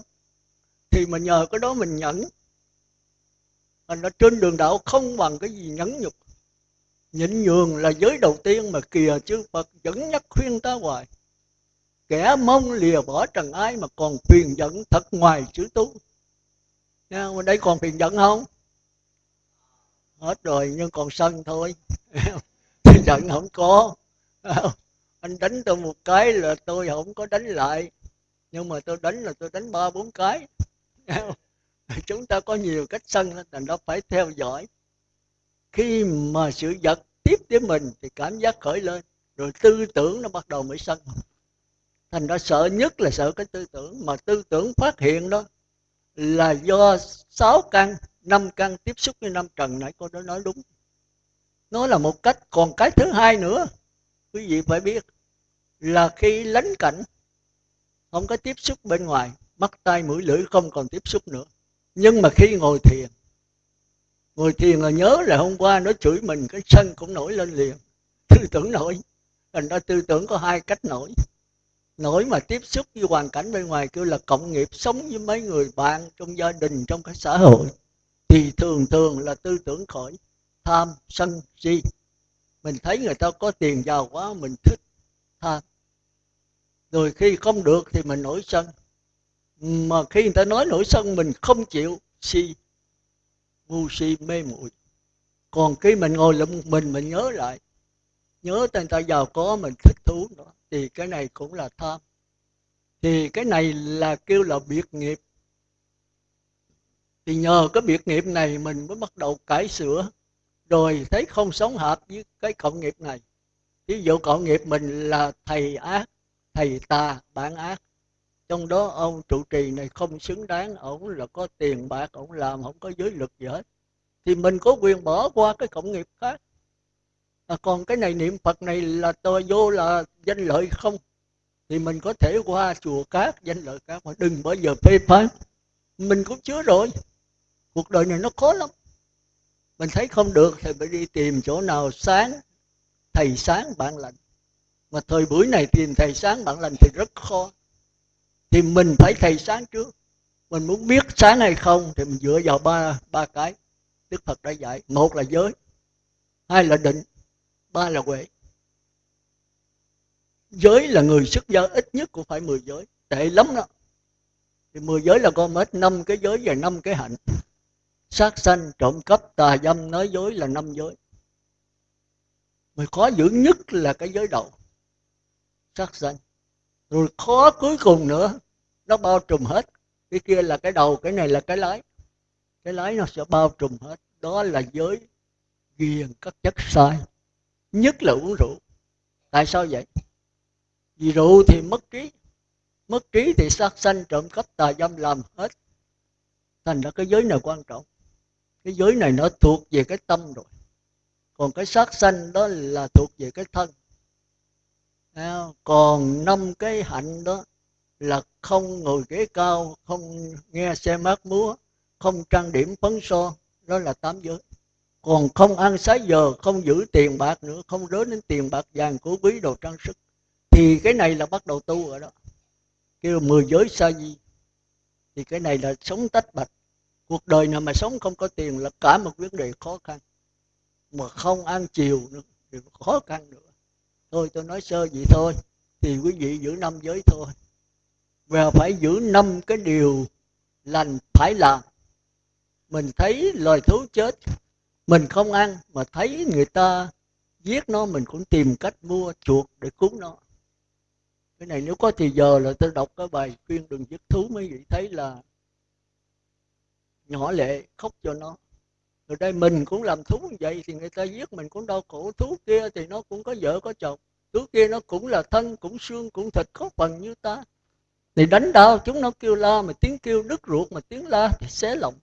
Thì mình nhờ cái đó mình nhẫn. Thành ra trên đường đạo không bằng cái gì nhẫn nhục nhịn nhường là giới đầu tiên mà kìa chư Phật dẫn nhắc khuyên ta hoài. Kẻ mong lìa bỏ trần ai mà còn phiền giận thật ngoài chữ tu Nha, mà đây còn phiền giận không? Hết rồi nhưng còn sân thôi. Giận không có. Anh đánh tôi một cái là tôi không có đánh lại. Nhưng mà tôi đánh là tôi đánh ba bốn cái. Chúng ta có nhiều cách sân thành đó phải theo dõi khi mà sự vật tiếp đến mình thì cảm giác khởi lên, rồi tư tưởng nó bắt đầu mới sân thành ra sợ nhất là sợ cái tư tưởng, mà tư tưởng phát hiện đó là do sáu căn, năm căn tiếp xúc với năm trần nãy cô đã nói đúng. Nó là một cách, còn cái thứ hai nữa, quý vị phải biết là khi lánh cảnh, không có tiếp xúc bên ngoài, mắt tay mũi, lưỡi không còn tiếp xúc nữa. Nhưng mà khi ngồi thiền ngồi thiền là nhớ là hôm qua nó chửi mình, cái sân cũng nổi lên liền. Tư tưởng nổi. Thành ra tư tưởng có hai cách nổi. Nổi mà tiếp xúc với hoàn cảnh bên ngoài kêu là cộng nghiệp sống với mấy người bạn trong gia đình, trong cái xã hội. Thì thường thường là tư tưởng khỏi, tham, sân, si. Mình thấy người ta có tiền giàu quá, mình thích, tham. Rồi khi không được thì mình nổi sân. Mà khi người ta nói nổi sân, mình không chịu si ngu si mê muội. Còn khi mình ngồi lại một mình mình nhớ lại, nhớ tên ta giàu có mình thích thú nữa, thì cái này cũng là tham. Thì cái này là kêu là biệt nghiệp. Thì nhờ cái biệt nghiệp này mình mới bắt đầu cải sửa, rồi thấy không sống hợp với cái cộng nghiệp này. Ví dụ cộng nghiệp mình là thầy ác, thầy tà bản ác trong đó ông trụ trì này không xứng đáng ổng là có tiền bạc ổng làm không có giới lực gì hết. Thì mình có quyền bỏ qua cái cộng nghiệp khác. À, còn cái này niệm phật này là tôi vô là danh lợi không? Thì mình có thể qua chùa khác danh lợi khác mà đừng bao giờ phê phán. Mình cũng chứa rồi. Cuộc đời này nó khó lắm. Mình thấy không được thì phải đi tìm chỗ nào sáng thầy sáng bạn lành. Mà thời buổi này tìm thầy sáng bạn lành thì rất khó thì mình phải thầy sáng trước. Mình muốn biết sáng hay không thì mình dựa vào ba ba cái. Đức phật đã dạy, một là giới, hai là định, ba là huệ. Giới là người xuất gia ít nhất cũng phải 10 giới, tệ lắm đó. Thì 10 giới là con hết năm cái giới và năm cái hạnh. Sát sanh, trộm cắp, tà dâm, nói dối là năm giới. Mà khó giữ nhất là cái giới đầu, sát sanh rồi khó cuối cùng nữa, nó bao trùm hết. Cái kia là cái đầu, cái này là cái lái. Cái lái nó sẽ bao trùm hết. Đó là giới ghiền các chất sai. Nhất là uống rượu. Tại sao vậy? Vì rượu thì mất trí. Mất trí thì sát sanh trộm cắp tà dâm làm hết. Thành ra cái giới này quan trọng. Cái giới này nó thuộc về cái tâm rồi. Còn cái sát sanh đó là thuộc về cái thân còn năm cái hạnh đó là không ngồi ghế cao, không nghe xe mát múa, không trang điểm phấn son, đó là tám giới. Còn không ăn sái giờ không giữ tiền bạc nữa, không rớ đến tiền bạc vàng của quý đồ trang sức. Thì cái này là bắt đầu tu rồi đó. Kêu mười giới sa di. Thì cái này là sống tách bạch. Cuộc đời nào mà sống không có tiền là cả một vấn đề khó khăn. Mà không ăn chiều nữa thì khó khăn nữa thôi, tôi nói sơ vậy thôi. Thì quý vị giữ năm giới thôi. Và phải giữ năm cái điều lành phải làm. Mình thấy loài thú chết, mình không ăn, mà thấy người ta giết nó, mình cũng tìm cách mua chuột để cứu nó. Cái này nếu có thì giờ là tôi đọc cái bài khuyên đừng giết thú mấy vị thấy là nhỏ lệ, khóc cho nó rồi đây mình cũng làm thú như vậy thì người ta giết mình cũng đau khổ. Thú kia thì nó cũng có vợ có chồng. Thú kia nó cũng là thân, cũng xương, cũng thịt, có phần như ta. Thì đánh đau, chúng nó kêu la, mà tiếng kêu đứt ruột, mà tiếng la thì xé lòng.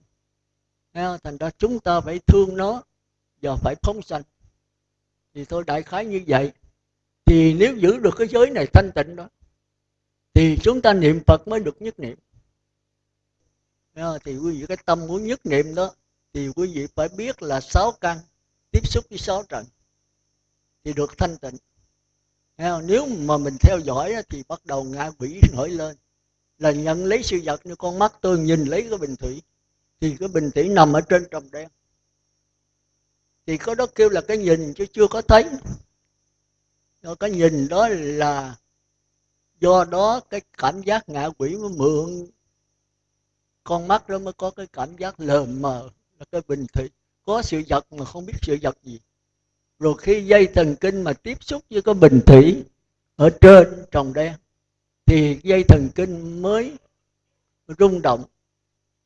Thành ra chúng ta phải thương nó và phải phóng sanh. Thì tôi đại khái như vậy. Thì nếu giữ được cái giới này thanh tịnh đó, thì chúng ta niệm phật mới được nhất niệm. Thì quý vị, cái tâm muốn nhất niệm đó thì quý vị phải biết là sáu căn tiếp xúc với sáu trần thì được thanh tịnh. Nếu mà mình theo dõi thì bắt đầu ngã quỷ nổi lên. Là nhận lấy sự vật như con mắt tôi nhìn lấy cái bình thủy, thì cái bình thủy nằm ở trên trồng đen. Thì có đó kêu là cái nhìn chứ chưa có thấy. Rồi cái nhìn đó là do đó cái cảm giác ngạ quỷ mới mượn. Con mắt đó mới có cái cảm giác lờ mờ là cái bình thủy. Có sự vật mà không biết sự vật gì. Rồi khi dây thần kinh mà tiếp xúc với cái bình thủy ở trên trồng đen, thì dây thần kinh mới rung động.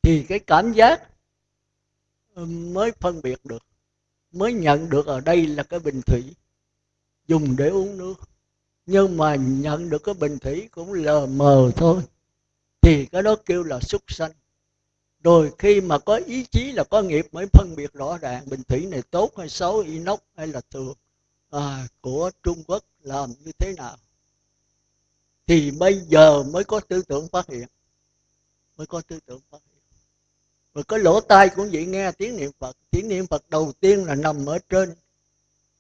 Thì cái cảm giác ừ, mới phân biệt được, mới nhận được ở đây là cái bình thủy. Dùng để uống nước. Nhưng mà nhận được cái bình thủy cũng lờ mờ thôi. Thì cái đó kêu là súc sanh rồi khi mà có ý chí là có nghiệp mới phân biệt rõ ràng bình thủy này tốt hay xấu inox hay là thường à, của trung quốc làm như thế nào. Thì bây giờ mới có tư tưởng phát hiện mới có tư tưởng phát hiện. Rồi có lỗ tai cũng vậy nghe tiếng niệm phật. Tiếng niệm phật đầu tiên là nằm ở trên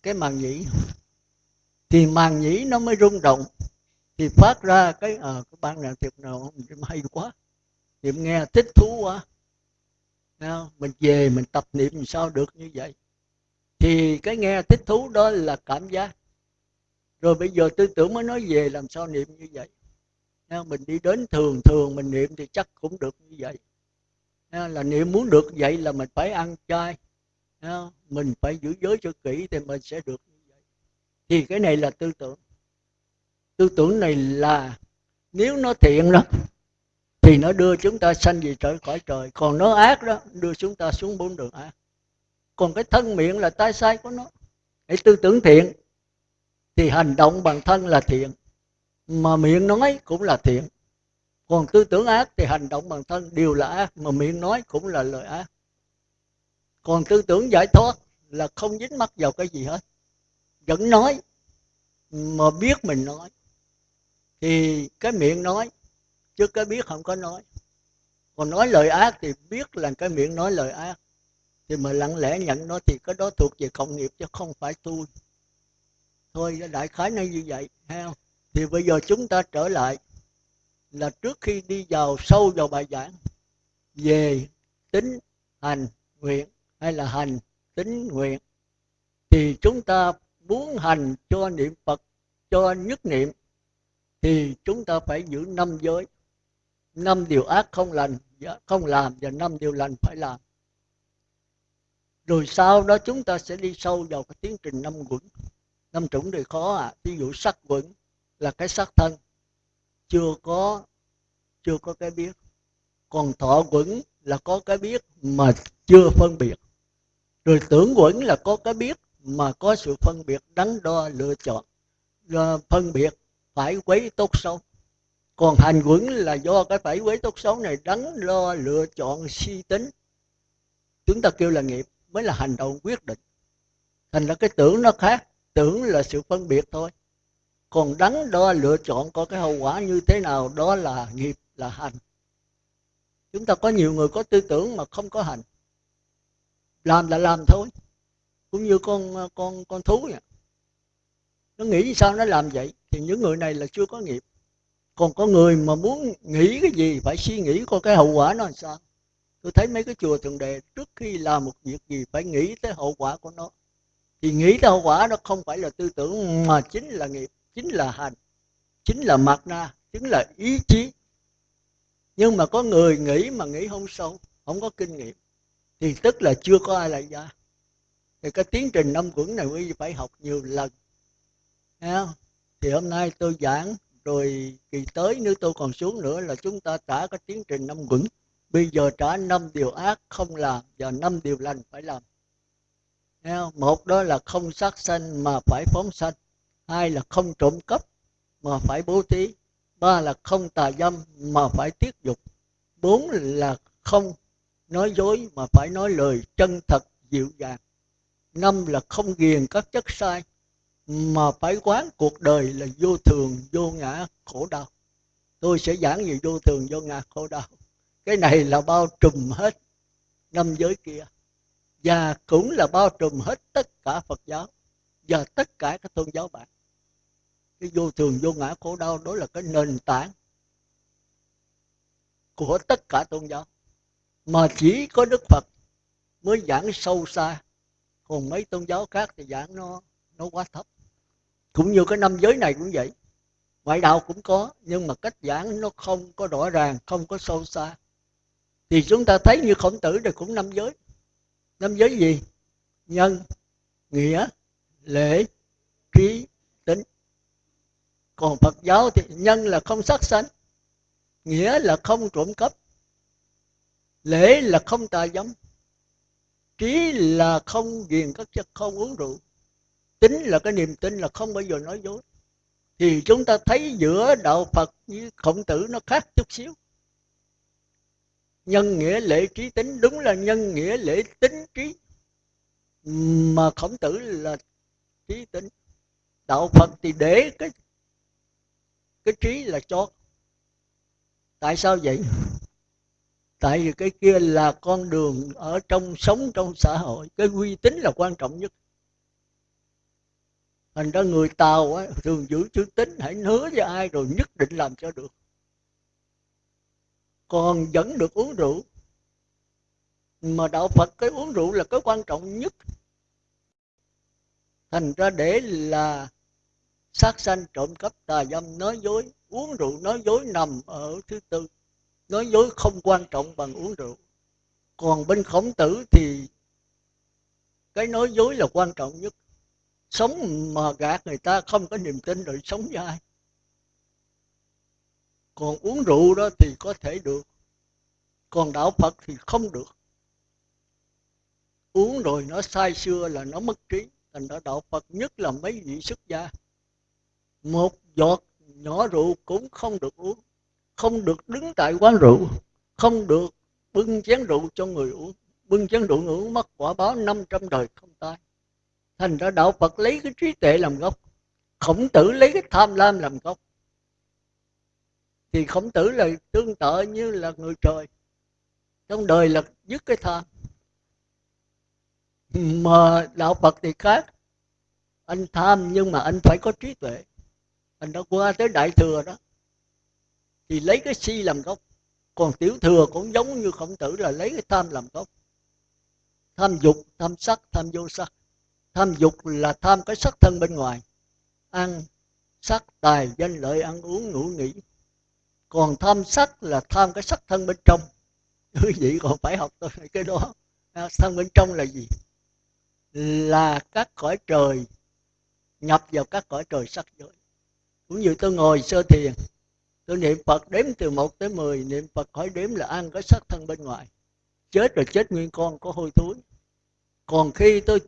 cái màng nhĩ. Thì màng nhĩ nó mới rung động thì phát ra cái à, cái ban nào thiệt nào hay quá niệm nghe thích thú quá. Nào, mình về mình tập niệm sao được như vậy? Thì cái nghe thích thú đó là cảm giác. Rồi bây giờ tư tưởng mới nói về làm sao niệm như vậy. Nào, mình đi đến thường thường mình niệm thì chắc cũng được như vậy. Là niệm muốn được vậy là mình phải ăn chay. Mình phải giữ giới cho kỹ thì mình sẽ được như vậy. Thì cái này là tư tưởng. Tư tưởng này là nếu nó thiện đó thì nó đưa chúng ta sanh về trời khỏi trời. Còn nó ác đó, đưa chúng ta xuống bốn đường ác. Còn cái thân miệng là tai sai của nó. Hãy tư tưởng thiện. Thì hành động bằng thân là thiện. Mà miệng nói cũng là thiện. Còn tư tưởng ác thì hành động bằng thân. Đều là ác, mà miệng nói cũng là lời ác. Còn tư tưởng giải thoát là không dính mắc vào cái gì hết. Vẫn nói, mà biết mình nói. Thì cái miệng nói chứ cái biết không có nói. Còn nói lời ác thì biết là cái miệng nói lời ác. Thì mà lặng lẽ nhận nó thì cái đó thuộc về cộng nghiệp chứ không phải tôi. Thôi, đại khái nó như vậy heo thì bây giờ chúng ta trở lại là trước khi đi vào sâu vào bài giảng về tính hành nguyện hay là hành tính nguyện, thì chúng ta muốn hành cho niệm phật, cho nhất niệm, thì chúng ta phải giữ năm giới năm điều ác không lành dạ, không làm và năm điều lành phải làm. Rồi sau đó chúng ta sẽ đi sâu vào cái tiến trình năm quẩn. Năm chủng thì khó à ví dụ sắc quẩn là cái sắc thân. Chưa có chưa có cái biết. Còn thọ quẩn là có cái biết mà chưa phân biệt. Rồi tưởng quẩn là có cái biết mà có sự phân biệt, đắn đo, lựa chọn. Phân biệt phải quấy tốt xấu còn hành quẩn là do cái phải quế tốt xấu này đắn đo lựa chọn, suy tính. Chúng ta kêu là nghiệp mới là hành động quyết định. Thành ra cái tưởng nó khác, tưởng là sự phân biệt thôi. Còn đắn đo, lựa chọn có cái hậu quả như thế nào, đó là nghiệp, là hành. Chúng ta có nhiều người có tư tưởng mà không có hành. Làm là làm thôi. Cũng như con con con thú vậy nó nghĩ sao nó làm vậy? Thì những người này là chưa có nghiệp còn có người mà muốn nghĩ cái gì, phải suy nghĩ coi cái hậu quả nó làm sao. Tôi thấy mấy cái chùa thượng đề trước khi làm một việc gì, phải nghĩ tới hậu quả của nó. Thì nghĩ tới hậu quả nó không phải là tư tưởng, mà chính là nghiệp, chính là hành, chính là mặt na, chính là ý chí. Nhưng mà có người nghĩ mà nghĩ không sâu, không có kinh nghiệm, thì tức là chưa có ai lại ra. Thì cái tiến trình năm quẩn này quý vị phải học nhiều lần. Thấy không? thì hôm nay tôi giảng rồi kỳ tới nếu tôi còn xuống nữa là chúng ta trả cái tiến trình năm quẩn. Bây giờ trả năm điều ác không làm và năm điều lành phải làm. Một đó là không sát sanh mà phải phóng sanh. Hai là không trộm cắp mà phải bố thí. Ba là không tà dâm mà phải tiết dục. Bốn là không nói dối mà phải nói lời chân thật dịu dàng. Năm là không ghiền các chất sai mà phải quán cuộc đời là vô thường, vô ngã, khổ đau. Tôi sẽ giảng về vô thường, vô ngã, khổ đau. Cái này là bao trùm hết năm giới kia. Và cũng là bao trùm hết tất cả phật giáo và tất cả các tôn giáo bạn. Cái vô thường, vô ngã, khổ đau đó là cái nền tảng của tất cả tôn giáo. Mà chỉ có đức phật mới giảng sâu xa. Còn mấy tôn giáo khác thì giảng nó nó quá thấp cũng như cái năm giới này cũng vậy. Ngoại đạo cũng có, nhưng mà cách giảng nó không có rõ ràng, không có sâu xa. Thì chúng ta thấy như khổng tử thì cũng năm giới. Năm giới gì? Nhân, nghĩa, lễ, trí, tính. Còn phật giáo thì nhân là không sát sanh, nghĩa là không trộm cắp, lễ là không tà dâm, trí là không ghiền các chất, không uống rượu tính là cái niềm tin là không bao giờ nói dối. Thì chúng ta thấy giữa đạo phật với khổng tử nó khác chút xíu. Nhân nghĩa lễ trí tính, đúng là nhân nghĩa lễ tính trí mà khổng tử là trí tính. Đạo phật thì để cái cái trí là chót tại sao vậy? Tại vì cái kia là con đường ở trong, sống trong xã hội. Cái uy tín là quan trọng nhất thành ra người tàu á, thường giữ chữ tính hãy hứa với ai rồi nhất định làm cho được. Còn vẫn được uống rượu. Mà đạo phật cái uống rượu là cái quan trọng nhất. Thành ra để là sát sanh trộm cắp tà dâm nói dối uống rượu nói dối nằm ở thứ tư. Nói dối không quan trọng bằng uống rượu. Còn bên khổng tử thì cái nói dối là quan trọng nhất sống mà gạt người ta không có niềm tin rồi sống với ai. Còn uống rượu đó thì có thể được. Còn đạo phật thì không được. Uống rồi nó sai xưa là nó mất trí. Thành ra đạo phật nhất là mấy vị xuất gia. Một giọt nhỏ rượu cũng không được uống. Không được đứng tại quán rượu. Không được bưng chén rượu cho người uống. Bưng chén rượu người uống, mất quả báo 500 đời không tai thành ra đạo phật lấy cái trí tuệ làm gốc, khổng tử lấy cái tham lam làm gốc. Thì khổng tử là tương tự như là người trời, trong đời là dứt cái tham. Mà đạo phật thì khác, anh tham nhưng mà anh phải có trí tuệ. Anh đã qua tới đại thừa đó, thì lấy cái si làm gốc. Còn tiểu thừa cũng giống như khổng tử là lấy cái tham làm gốc. Tham dục, tham sắc, tham vô sắc tham dục là tham cái sắc thân bên ngoài. Ăn sắc tài danh lợi, ăn uống ngủ nghỉ. Còn tham sắc là tham cái sắc thân bên trong. Quý vị còn phải học tôi cái đó. À, thân bên trong là gì? Là các cõi trời, nhập vào các cõi trời sắc giới. Cũng như tôi ngồi sơ thiền, tôi niệm phật đếm từ 1 tới 10 niệm phật hỏi đếm là ăn cái sắc thân bên ngoài. Chết rồi chết nguyên con có hôi thối. Còn khi tôi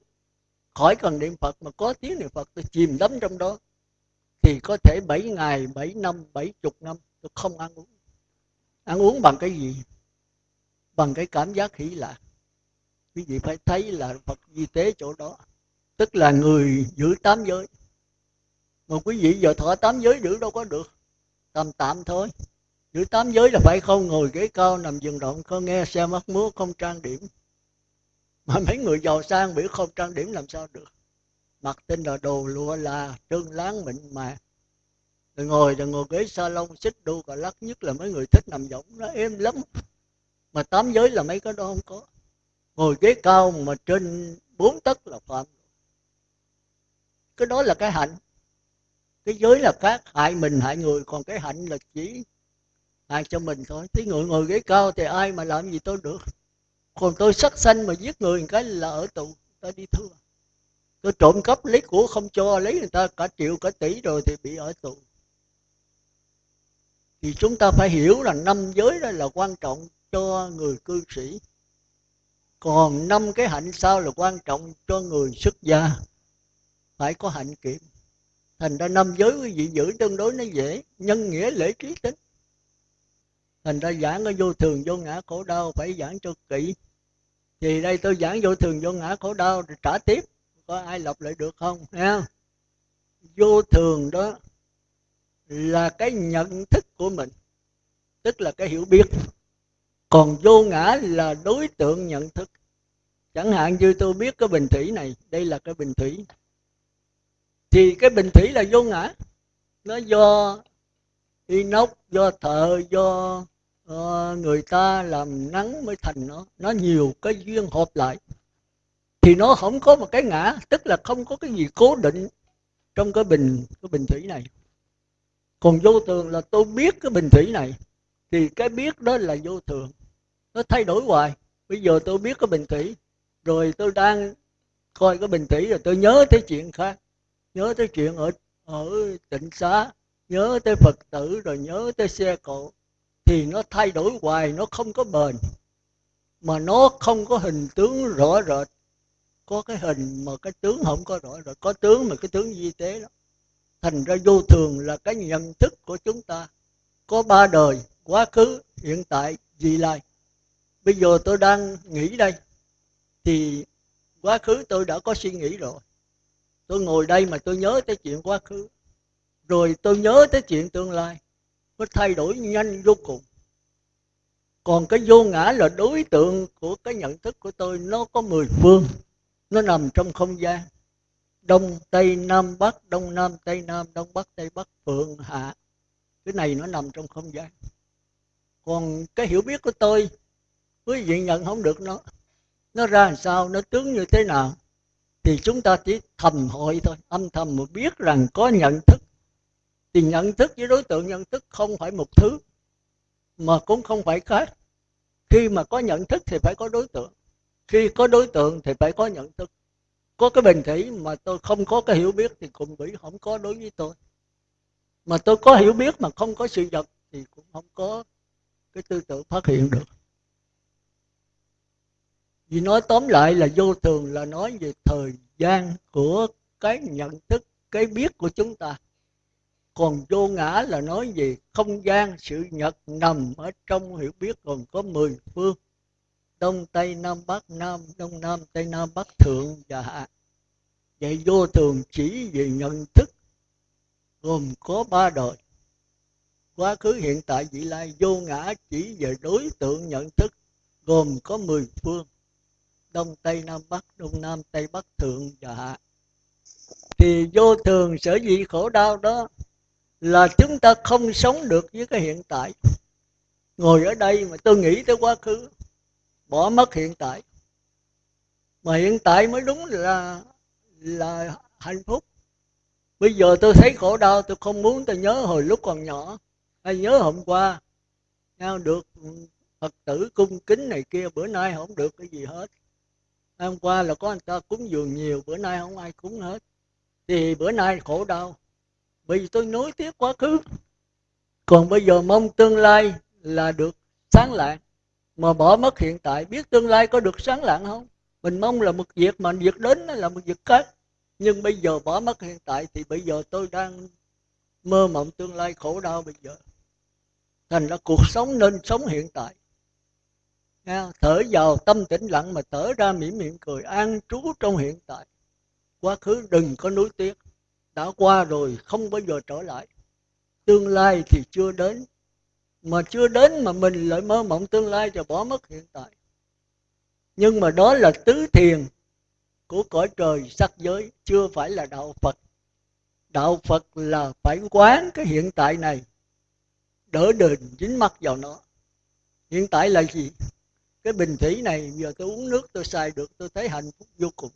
khỏi cần niệm phật mà có tiếng niệm phật, tôi chìm đắm trong đó. Thì có thể 7 ngày 7 năm 70 năm, tôi không ăn uống. Ăn uống bằng cái gì? Bằng cái cảm giác hỷ lạc. Quý vị phải thấy là phật di tế chỗ đó. Tức là người giữ tám giới. Mà quý vị giờ thọ tám giới giữ đâu có được. Tạm tạm thôi. Giữ tám giới là phải không? Ngồi ghế cao nằm giường động không nghe xe mắt múa không trang điểm mà mấy người giàu sang biểu không trang điểm làm sao được. Mặc tên là đồ lụa là trơn láng mịn mà rồi ngồi rồi ngồi ghế salon, xích đu cà lắc nhất là mấy người thích nằm võng nó êm lắm. Mà tám giới là mấy cái đó không có. Ngồi ghế cao mà trên bốn tấc là phạm. Cái đó là cái hạnh. Cái giới là khác, hại mình, hại người, còn cái hạnh là chỉ hại cho mình thôi. Thí người ngồi ghế cao thì ai mà làm gì tôi được? Còn tôi sát sanh mà giết người cái là ở tù, ta đi thưa tôi trộm cắp lấy của không cho lấy người ta, cả triệu, cả tỷ rồi thì bị ở tù. Thì chúng ta phải hiểu là năm giới đó là quan trọng cho người cư sĩ. Còn năm cái hạnh sau là quan trọng cho người xuất gia. Phải có hạnh kiểm. Thành ra năm giới quý vị giữ tương đối nó dễ, nhân nghĩa, lễ trí tính. Thành ra giảng ở vô thường, vô ngã, khổ đau phải giảng cho kỹ thì đây tôi giảng vô thường vô ngã khổ đau, rồi trả tiếp. Có ai lặp lại được không? Nghe vô thường đó là cái nhận thức của mình, tức là cái hiểu biết. Còn vô ngã là đối tượng nhận thức. Chẳng hạn như tôi biết cái bình thủy này, đây là cái bình thủy. Thì cái bình thủy là vô ngã. Nó do inox, do thợ, do à, người ta làm nắng mới thành nó. Nó nhiều cái duyên hợp lại. Thì nó không có một cái ngã tức là không có cái gì cố định trong cái bình cái bình thủy này. Còn vô thường là tôi biết cái bình thủy này thì cái biết đó là vô thường. Nó thay đổi hoài. Bây giờ tôi biết cái bình thủy rồi tôi đang coi cái bình thủy rồi tôi nhớ tới chuyện khác. Nhớ tới chuyện ở ở tịnh xá nhớ tới phật tử rồi nhớ tới xe cộ thì nó thay đổi hoài, nó không có bền, mà nó không có hình tướng rõ rệt. Có cái hình mà cái tướng không có rõ rệt, có tướng mà cái tướng di tế đó. Thành ra vô thường là cái nhận thức của chúng ta. Có ba đời, quá khứ, hiện tại, vị lai. Bây giờ tôi đang nghĩ đây, thì quá khứ tôi đã có suy nghĩ rồi. Tôi ngồi đây mà tôi nhớ tới chuyện quá khứ. Rồi tôi nhớ tới chuyện tương lai nó thay đổi nhanh vô cùng. Còn cái vô ngã là đối tượng của cái nhận thức của tôi, nó có mười phương. Nó nằm trong không gian. Đông, tây, nam, bắc, đông, nam, tây, nam, đông, bắc, tây, bắc, phượng, hạ. Cái này nó nằm trong không gian. Còn cái hiểu biết của tôi, quý vị nhận không được nó. Nó ra làm sao, nó tướng như thế nào, thì chúng ta chỉ thầm hội thôi, âm thầm mà biết rằng có nhận thức thì nhận thức với đối tượng nhận thức không phải một thứ, mà cũng không phải khác. Khi mà có nhận thức thì phải có đối tượng. Khi có đối tượng thì phải có nhận thức. Có cái bình thủy mà tôi không có cái hiểu biết thì cùng bị không có đối với tôi. Mà tôi có hiểu biết mà không có sự vật thì cũng không có cái tư tưởng phát hiện được. Vì nói tóm lại là vô thường là nói về thời gian của cái nhận thức, cái biết của chúng ta còn vô ngã là nói gì? Không gian, sự nhật nằm ở trong hiểu biết còn có mười phương. Đông tây nam bắc, nam đông nam tây nam bắc, thượng và hạ. Vậy vô thường chỉ về nhận thức, gồm có ba đời. Quá khứ, hiện tại, vị lai vô ngã chỉ về đối tượng nhận thức, gồm có mười phương. Đông tây nam bắc, đông nam tây bắc, thượng và hạ. Thì vô thường sở dĩ khổ đau đó là chúng ta không sống được với cái hiện tại. Ngồi ở đây mà tôi nghĩ tới quá khứ, bỏ mất hiện tại. Mà hiện tại mới đúng là là hạnh phúc. Bây giờ tôi thấy khổ đau, tôi không muốn tôi nhớ hồi lúc còn nhỏ. Hay nhớ hôm qua, nhau được phật tử cung kính này kia, bữa nay không được cái gì hết. Hôm qua là có người ta cúng dường nhiều, bữa nay không ai cúng hết. Thì bữa nay khổ đau bởi vì tôi nối tiếp quá khứ. Còn bây giờ mong tương lai là được sáng lạng mà bỏ mất hiện tại, biết tương lai có được sáng lạng không? Mình mong là một việc mà việc đến là một việc khác. Nhưng bây giờ bỏ mất hiện tại thì bây giờ tôi đang mơ mộng tương lai khổ đau bây giờ. Thành ra cuộc sống nên sống hiện tại. Thở vào tâm tĩnh lặng mà thở ra mỉm miệng cười an trú trong hiện tại. Quá khứ đừng có nuối tiếc đã qua rồi, không bao giờ trở lại. Tương lai thì chưa đến, mà chưa đến mà mình lại mơ mộng tương lai rồi bỏ mất hiện tại. Nhưng mà đó là tứ thiền của cõi trời sắc giới, chưa phải là đạo phật. Đạo phật là phải quán cái hiện tại này, đỡ đền dính mắt vào nó. Hiện tại là gì? Cái bình thủy này, giờ tôi uống nước tôi xài được, tôi thấy hạnh phúc vô cùng.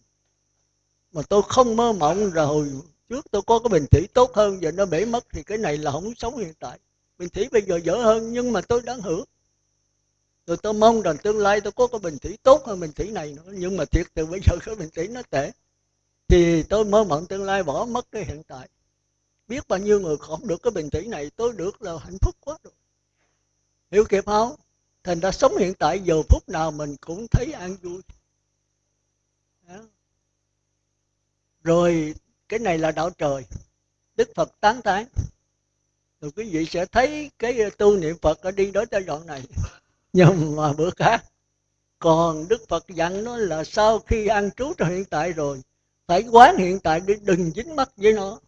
Mà tôi không mơ mộng rồi trước tôi có cái bình thủy tốt hơn, giờ nó bể mất thì cái này là không sống hiện tại. Bình thủy bây giờ dở hơn, nhưng mà tôi đang hưởng. Rồi tôi mong rằng tương lai tôi có cái bình thủy tốt hơn bình thủy này nữa, nhưng mà thiệt từ bây giờ cái bình thủy nó tệ. Thì tôi mơ mộng tương lai bỏ mất cái hiện tại. Biết bao nhiêu người không được cái bình thủy này, tôi được là hạnh phúc quá rồi. Hiểu kịp không? Thành ra sống hiện tại giờ phút nào mình cũng thấy an vui. Rồi cái này là đạo trời. Đức phật tán tán rồi quý vị sẽ thấy cái ờ, tu niệm phật ở đi đối tới đoạn này. Nhưng mà bữa khác, còn đức phật dặn nó là sau khi ăn trú trong hiện tại rồi, phải quán hiện tại để đừng dính mắc với nó.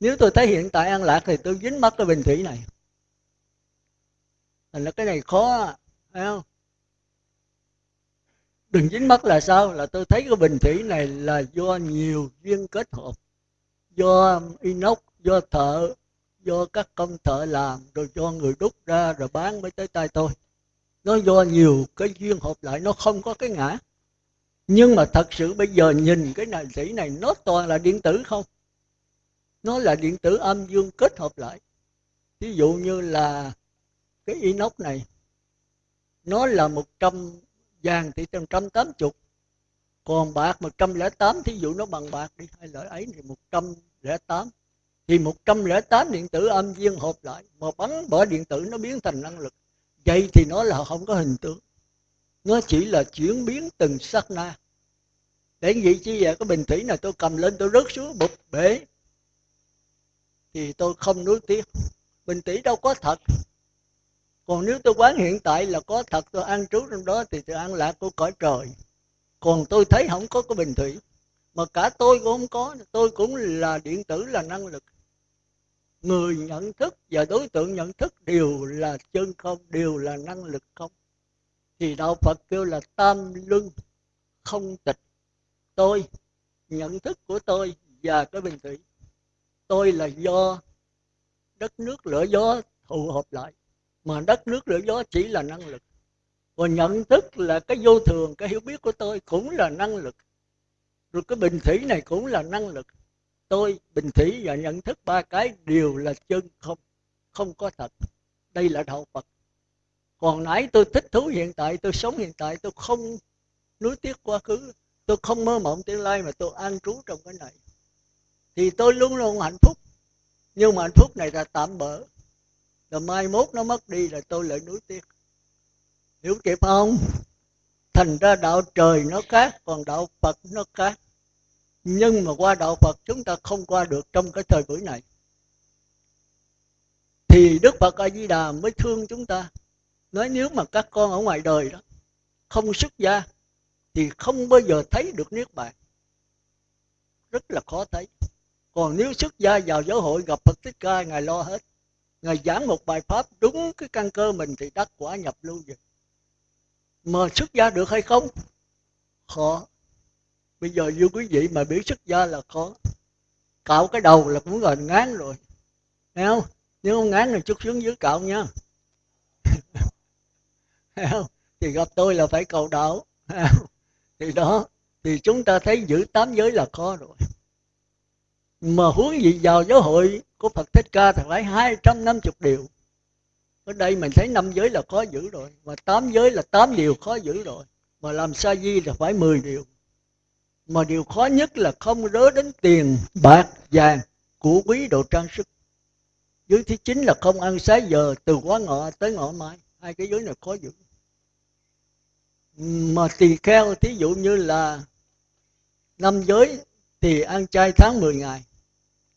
Nếu tôi thấy hiện tại an lạc thì tôi dính mắc cái bình thủy này. Thành là cái này khó, phải không? Đừng dính mắc là sao? Là tôi thấy cái bình thủy này là do nhiều duyên kết hợp do inox, do thợ, do các công thợ làm, rồi do người đúc ra rồi bán mới tới tay tôi. Nó do nhiều cái duyên hợp lại, nó không có cái ngã. Nhưng mà thật sự bây giờ nhìn cái này thủy này, nó toàn là điện tử không? Nó là điện tử âm dương kết hợp lại. Ví dụ như là cái inox này, nó là một trăm vàng thì một trăm tám chục còn bạc một trăm lẻ tám, thí dụ nó bằng bạc đi, hai lợi ấy thì một trăm lẻ tám. Thì một trăm lẻ tám điện tử âm dương hợp lại, mà bắn bỏ điện tử nó biến thành năng lực. Vậy thì nó là không có hình tướng nó chỉ là chuyển biến từng sát na. Để vậy chứ vậy cái bình thủy này tôi cầm lên tôi rớt xuống, bụp, bể. Thì tôi không nuối tiếc. Bình thủy đâu có thật. Còn nếu tôi quán hiện tại là có thật, tôi ăn trú trong đó thì tôi ăn lạc của cõi trời còn tôi thấy không có cái bình thủy. Mà cả tôi cũng không có. Tôi cũng là điện tử, là năng lực. Người nhận thức và đối tượng nhận thức đều là chân không, đều là năng lực không. Thì đạo phật kêu là tam luân, không tịch. Tôi, nhận thức của tôi và cái bình thủy. Tôi là do đất nước lửa gió thụ hợp lại. Mà đất nước lửa gió chỉ là năng lực và nhận thức là cái vô thường, cái hiểu biết của tôi cũng là năng lực. Rồi cái bình thủy này cũng là năng lực. Tôi bình thủy và nhận thức ba cái đều là chân, không không có thật. Đây là đạo phật. Còn nãy tôi thích thú hiện tại, tôi sống hiện tại, tôi không nuối tiếc quá khứ, tôi không mơ mộng tương lai mà tôi an trú trong cái này. Thì tôi luôn luôn hạnh phúc. Nhưng mà hạnh phúc này là tạm bỡ. Rồi mai mốt nó mất đi là tôi lại nuối tiếc hiểu kịp không? Thành ra đạo trời nó khác, còn đạo phật nó khác. Nhưng mà qua đạo phật chúng ta không qua được trong cái thời buổi này. Thì đức phật a di đà mới thương chúng ta. Nói nếu mà các con ở ngoài đời đó không xuất gia thì không bao giờ thấy được niết bàn. Rất là khó thấy. Còn nếu xuất gia vào giáo hội gặp phật thích ca, ngài lo hết. Ngài giảng một bài pháp đúng cái căn cơ mình thì đắc quả nhập lưu vậy mà xuất gia được hay không? Khó. Bây giờ như quý vị mà biết xuất gia là khó. Cạo cái đầu là cũng gần ngán rồi. Thấy không? Nếu không ngán thì chút xuống dưới cạo nha. Thấy không? Thì gặp tôi là phải cầu đạo. Thì đó, thì chúng ta thấy giữ tám giới là khó rồi. Mà huống gì vào giáo hội của Phật Thích Ca thì phải 250 điều ở đây mình thấy năm giới là khó giữ rồi, mà tám giới là tám điều khó giữ rồi. Mà làm sa di là phải 10 điều. Mà điều khó nhất là không rớ đến tiền, bạc, vàng, của quý đồ trang sức. Giới thứ chín là không ăn sáng giờ từ quá ngọ tới ngọ mai. Hai cái giới này khó giữ. Mà tỳ kheo, thí dụ như là năm giới thì ăn chay tháng 10 ngày.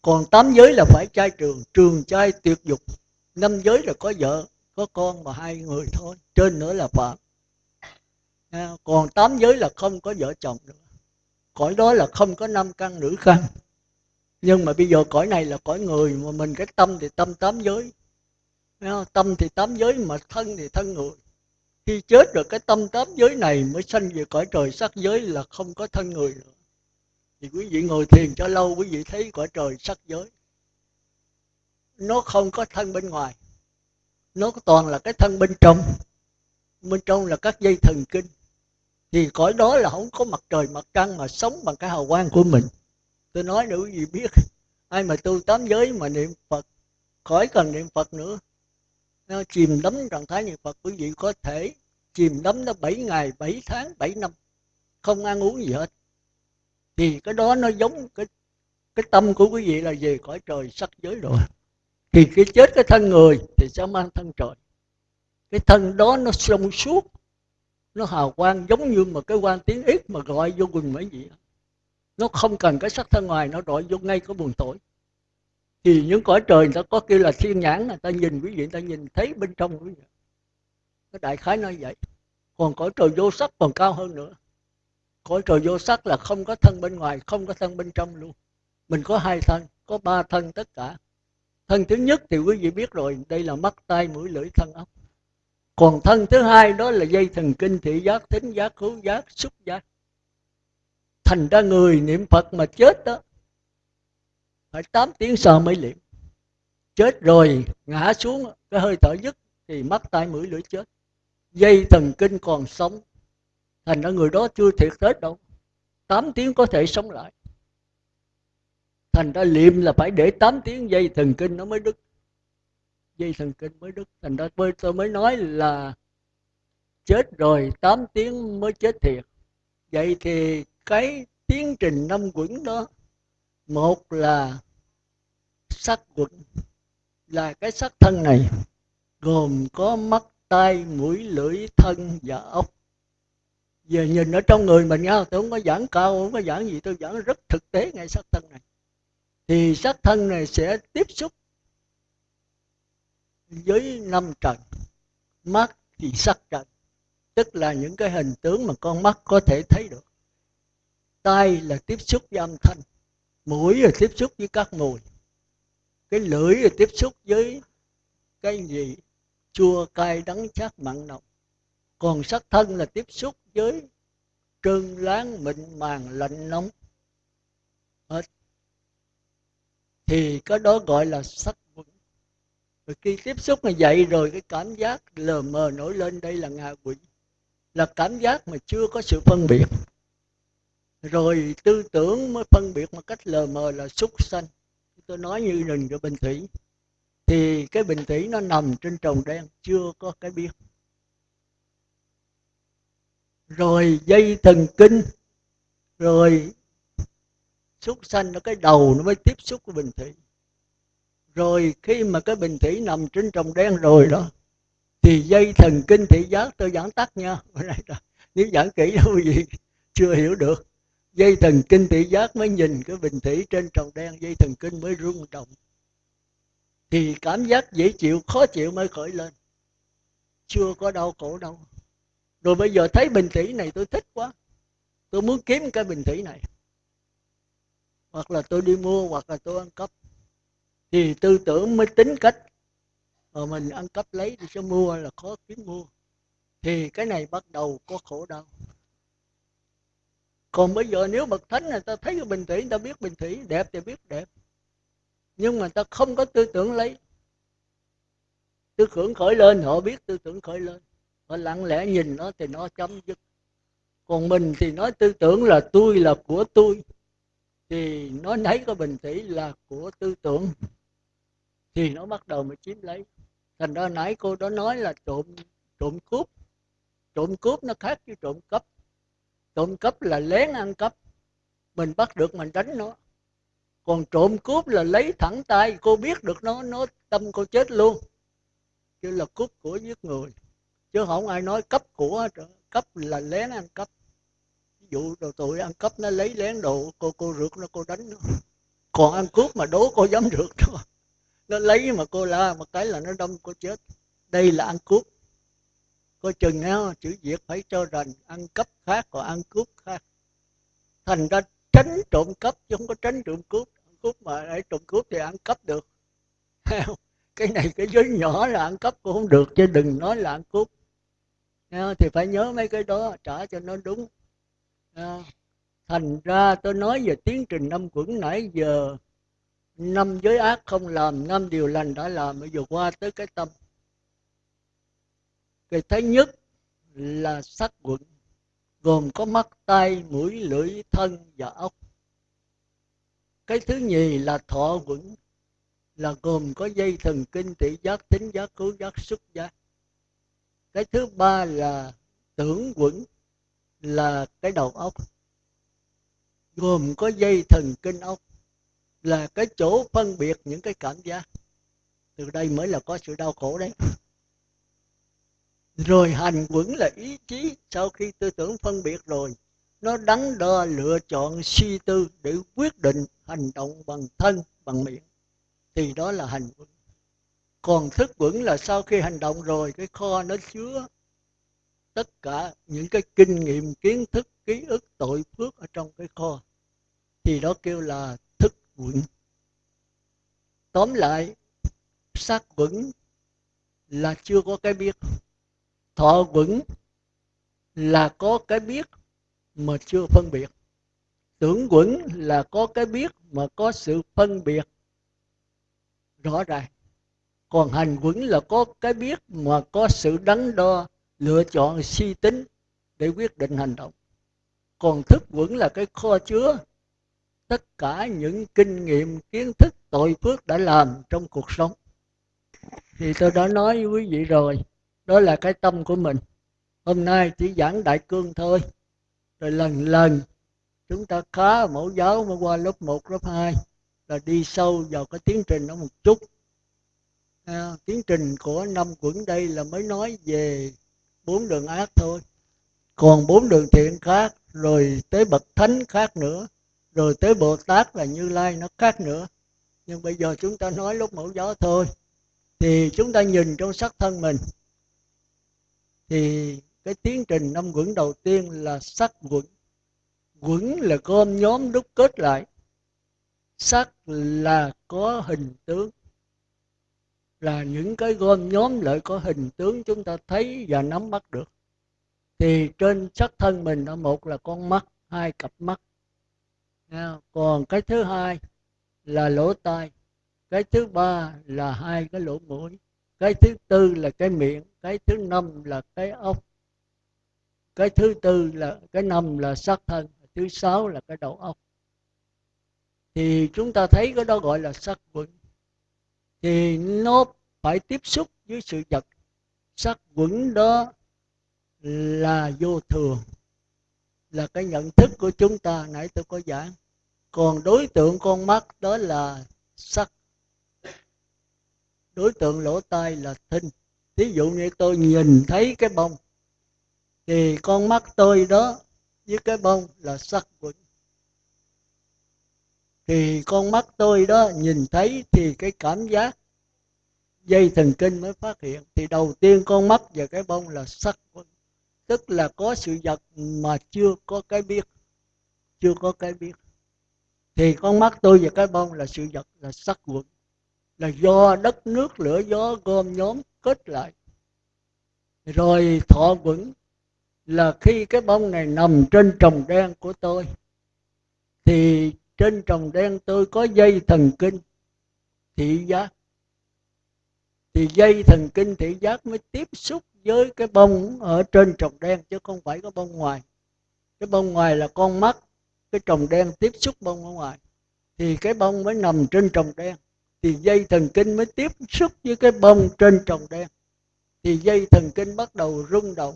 Còn tám giới là phải chay trường trường chay tuyệt dục năm giới là có vợ, có con mà hai người thôi, trên nữa là phạm à, còn tám giới là không có vợ chồng nữa. Cõi đó là không có năm căn nữ căn. Nhưng mà bây giờ cõi này là cõi người, mà mình cái tâm thì tâm tám giới. Tâm thì tám giới, mà thân thì thân người. Khi chết rồi cái tâm tám giới này mới sanh về cõi trời, sắc giới là không có thân người nữa. Thì quý vị ngồi thiền cho lâu, quý vị thấy cõi trời, sắc giới nó không có thân bên ngoài. Nó toàn là cái thân bên trong. Bên trong là các dây thần kinh. Thì cõi đó là không có mặt trời, mặt trăng mà sống bằng cái hào quang của mình. Tôi nói nữa gì biết? Ai mà tu tám giới mà niệm phật, khỏi cần niệm phật nữa. Nó chìm đắm trạng thái niệm phật, quý vị có thể chìm đắm nó 7 ngày 7 tháng 7 năm. Không ăn uống gì hết. Thì cái đó nó giống, cái cái tâm của quý vị là về cõi trời sắc giới rồi thì cái chết cái thân người thì sẽ mang thân trời. Cái thân đó nó sông suốt, nó hào quang giống như mà cái quan tiếng ít mà gọi vô quần mấy gì nó không cần cái sắc thân ngoài, nó gọi vô ngay cái buồn tội thì những cõi trời người ta có kêu là thiên nhãn, người ta nhìn quý vị, người ta nhìn thấy bên trong quý vị. Cái đại khái nói vậy. Còn cõi trời vô sắc còn cao hơn nữa. Cõi trời vô sắc là không có thân bên ngoài, không có thân bên trong luôn. Mình có hai thân, có ba thân tất cả thân thứ nhất thì quý vị biết rồi, đây là mắt, tai, mũi, lưỡi, thân ốc. Còn thân thứ hai đó là dây thần kinh, thị giác, thính giác, khứu giác, xúc giác. Thành ra người niệm phật mà chết đó, phải 8 tiếng sau mới liệm chết rồi, ngã xuống, cái hơi thở dứt thì mắt, tai, mũi, lưỡi chết. Dây thần kinh còn sống. Thành ra người đó chưa thiệt hết đâu. 8 tiếng có thể sống lại thành ra liệm là phải để 8 tiếng dây thần kinh nó mới đứt. Dây thần kinh mới đứt. Thành ra tôi mới nói là chết rồi 8 tiếng mới chết thiệt. Vậy thì cái tiến trình năm quẩn đó, một là sắc quẩn, là cái sắc thân này gồm có mắt, tai, mũi, lưỡi, thân và ốc. Giờ nhìn ở trong người mình nhau tôi không có giảng cao, không có giảng gì, tôi giảng rất thực tế ngay sắc thân này thì sắc thân này sẽ tiếp xúc với năm trần, mắt thì sắc trần. Tức là những cái hình tướng mà con mắt có thể thấy được. Tai là tiếp xúc với âm thanh, mũi là tiếp xúc với các mùi. Cái lưỡi là tiếp xúc với cái gì? Chua, cay, đắng chát, mặn nồng. Còn sắc thân là tiếp xúc với trơn láng, mịn màng, lạnh nóng. Hết thì cái đó gọi là sắc quẩn. Rồi khi tiếp xúc như vậy rồi cái cảm giác lờ mờ nổi lên, đây là ngạ quỷ. Là cảm giác mà chưa có sự phân biệt. Rồi tư tưởng mới phân biệt một cách lờ mờ là súc sanh. Tôi nói như rừng của bình thủy. Thì cái bình thủy nó nằm trên trồng đen, chưa có cái biết rồi dây thần kinh. Rồi xúc sanh, nó cái đầu nó mới tiếp xúc với bình thủy. Rồi khi mà cái bình thủy nằm trên trồng đen rồi đó, thì dây thần kinh thị giác tôi giảng tắt nha. Nếu giảng kỹ đâu gì, chưa hiểu được. Dây thần kinh thị giác mới nhìn cái bình thủy trên trồng đen, dây thần kinh mới rung động. Thì cảm giác dễ chịu, khó chịu mới khởi lên. Chưa có đau khổ đâu. Rồi bây giờ thấy bình thủy này tôi thích quá. Tôi muốn kiếm cái bình thủy này hoặc là tôi đi mua, hoặc là tôi ăn cắp. Thì tư tưởng mới tính cách. Mà mình ăn cắp lấy thì sẽ mua là khó kiếm mua. Thì cái này bắt đầu có khổ đau. Còn bây giờ nếu bậc thánh người ta thấy cái bình thủy, người ta biết bình thủy, đẹp thì biết đẹp. Nhưng mà ta không có tư tưởng lấy. Tư tưởng khởi lên, họ biết tư tưởng khởi lên. Họ lặng lẽ nhìn nó thì nó chấm dứt. Còn mình thì nói tư tưởng là tôi là của tôi thì nó lấy cái bình thủy là của tư tưởng. Thì nó bắt đầu mới chiếm lấy. Thành ra nãy cô đó nói là trộm trộm cướp. Trộm cướp nó khác với trộm cắp. Trộm cắp là lén ăn cắp. Mình bắt được mình đánh nó. Còn trộm cướp là lấy thẳng tay. Cô biết được nó nó tâm cô chết luôn. Chứ là cướp của giết người. Chứ không ai nói cấp của cấp là lén ăn cắp ví dụ đồ tụi ăn cắp nó lấy lén đồ cô cô rượt nó, cô đánh nó. Còn ăn cướp mà đố cô dám rượt nó nó lấy mà cô la một cái là nó đâm cô chết. Đây là ăn cướp. Coi chừng nhau chữ việt phải cho rằng ăn cắp khác còn ăn cướp khác. Thành ra tránh trộm cắp chứ không có tránh trộm cướp. Cướp mà để trộm cướp thì ăn cắp được. Cái này cái giới nhỏ là ăn cắp cũng không được chứ đừng nói là ăn cướp. Thì phải nhớ mấy cái đó, trả cho nó đúng thành ra tôi nói về tiến trình năm quẩn nãy giờ. Năm giới ác không làm, năm điều lành đã làm. Bây giờ qua tới cái tâm. Cái thứ nhất là sắc quẩn, gồm có mắt tay mũi, lưỡi, thân và ốc cái thứ nhì là thọ quẩn, là gồm có dây thần kinh thị giác, tính giác, cứu giác xúc giác. Cái thứ ba là tưởng quẩn là cái đầu óc. Gồm có dây thần kinh óc là cái chỗ phân biệt những cái cảm giác. Từ đây mới là có sự đau khổ đấy. Rồi hành quẩn là ý chí. Sau khi tư tưởng phân biệt rồi, nó đắn đo lựa chọn suy tư để quyết định hành động bằng thân, bằng miệng. Thì đó là hành quẩn. Còn thức quẩn là sau khi hành động rồi, cái kho nó chứa tất cả những cái kinh nghiệm, kiến thức, ký ức, tội phước ở trong cái kho, thì đó kêu là thức quẩn. Tóm lại sắc quẩn là chưa có cái biết. Thọ quẩn là có cái biết mà chưa phân biệt. Tưởng quẩn là có cái biết mà có sự phân biệt rõ ràng. Còn hành quẩn là có cái biết mà có sự đắn đo lựa chọn suy tính để quyết định hành động. Còn thức quẩn là cái kho chứa. Tất cả những kinh nghiệm kiến thức tội phước đã làm trong cuộc sống. Thì tôi đã nói với quý vị rồi đó là cái tâm của mình. Hôm nay chỉ giảng đại cương thôi. Rồi lần lần chúng ta khá mẫu giáo mới qua lớp 1, lớp 2 là đi sâu vào cái tiến trình đó một chút. À, tiến trình của năm quẩn đây là mới nói về bốn đường ác thôi. Còn bốn đường thiện khác, rồi tới bậc thánh khác nữa, rồi tới bồ tát là như lai nó khác nữa. Nhưng bây giờ chúng ta nói lúc mẫu gió thôi, thì chúng ta nhìn trong sắc thân mình, thì cái tiến trình năm quẩn đầu tiên là sắc quẩn. Quẩn là gom nhóm đúc kết lại. Sắc là có hình tướng là những cái gom nhóm lại có hình tướng chúng ta thấy và nắm bắt được. Thì trên sắc thân mình là một là con mắt, hai cặp mắt. Còn cái thứ hai là lỗ tai, cái thứ ba là hai cái lỗ mũi, cái thứ tư là cái miệng, cái thứ năm là cái ốc, cái thứ tư là, cái năm là sắc thân, thứ sáu là cái đầu óc. Thì chúng ta thấy cái đó gọi là sắc quẩn thì nó phải tiếp xúc với sự vật. Sắc quẩn đó là vô thường, là cái nhận thức của chúng ta. Nãy tôi có giảng. Còn đối tượng con mắt đó là sắc. Đối tượng lỗ tai là thinh ví dụ như tôi nhìn thấy cái bông, thì con mắt tôi đó với cái bông là sắc quẩn thì con mắt tôi đó nhìn thấy thì cái cảm giác dây thần kinh mới phát hiện. Thì đầu tiên con mắt và cái bông là sắc. Tức là có sự vật mà chưa có cái biết. Chưa có cái biết. Thì con mắt tôi và cái bông là sự vật là sắc quẩn. Là do đất nước, lửa gió, gom nhóm kết lại. Rồi thọ quẩn là khi cái bông này nằm trên trồng đen của tôi, thì trên trồng đen tôi có dây thần kinh thị giác. Thì dây thần kinh thị giác mới tiếp xúc với cái bông ở trên trồng đen, chứ không phải có bông ngoài. Cái bông ngoài là con mắt, cái trồng đen tiếp xúc bông ở ngoài. Thì cái bông mới nằm trên trồng đen. Thì dây thần kinh mới tiếp xúc với cái bông trên trồng đen. Thì dây thần kinh bắt đầu rung động,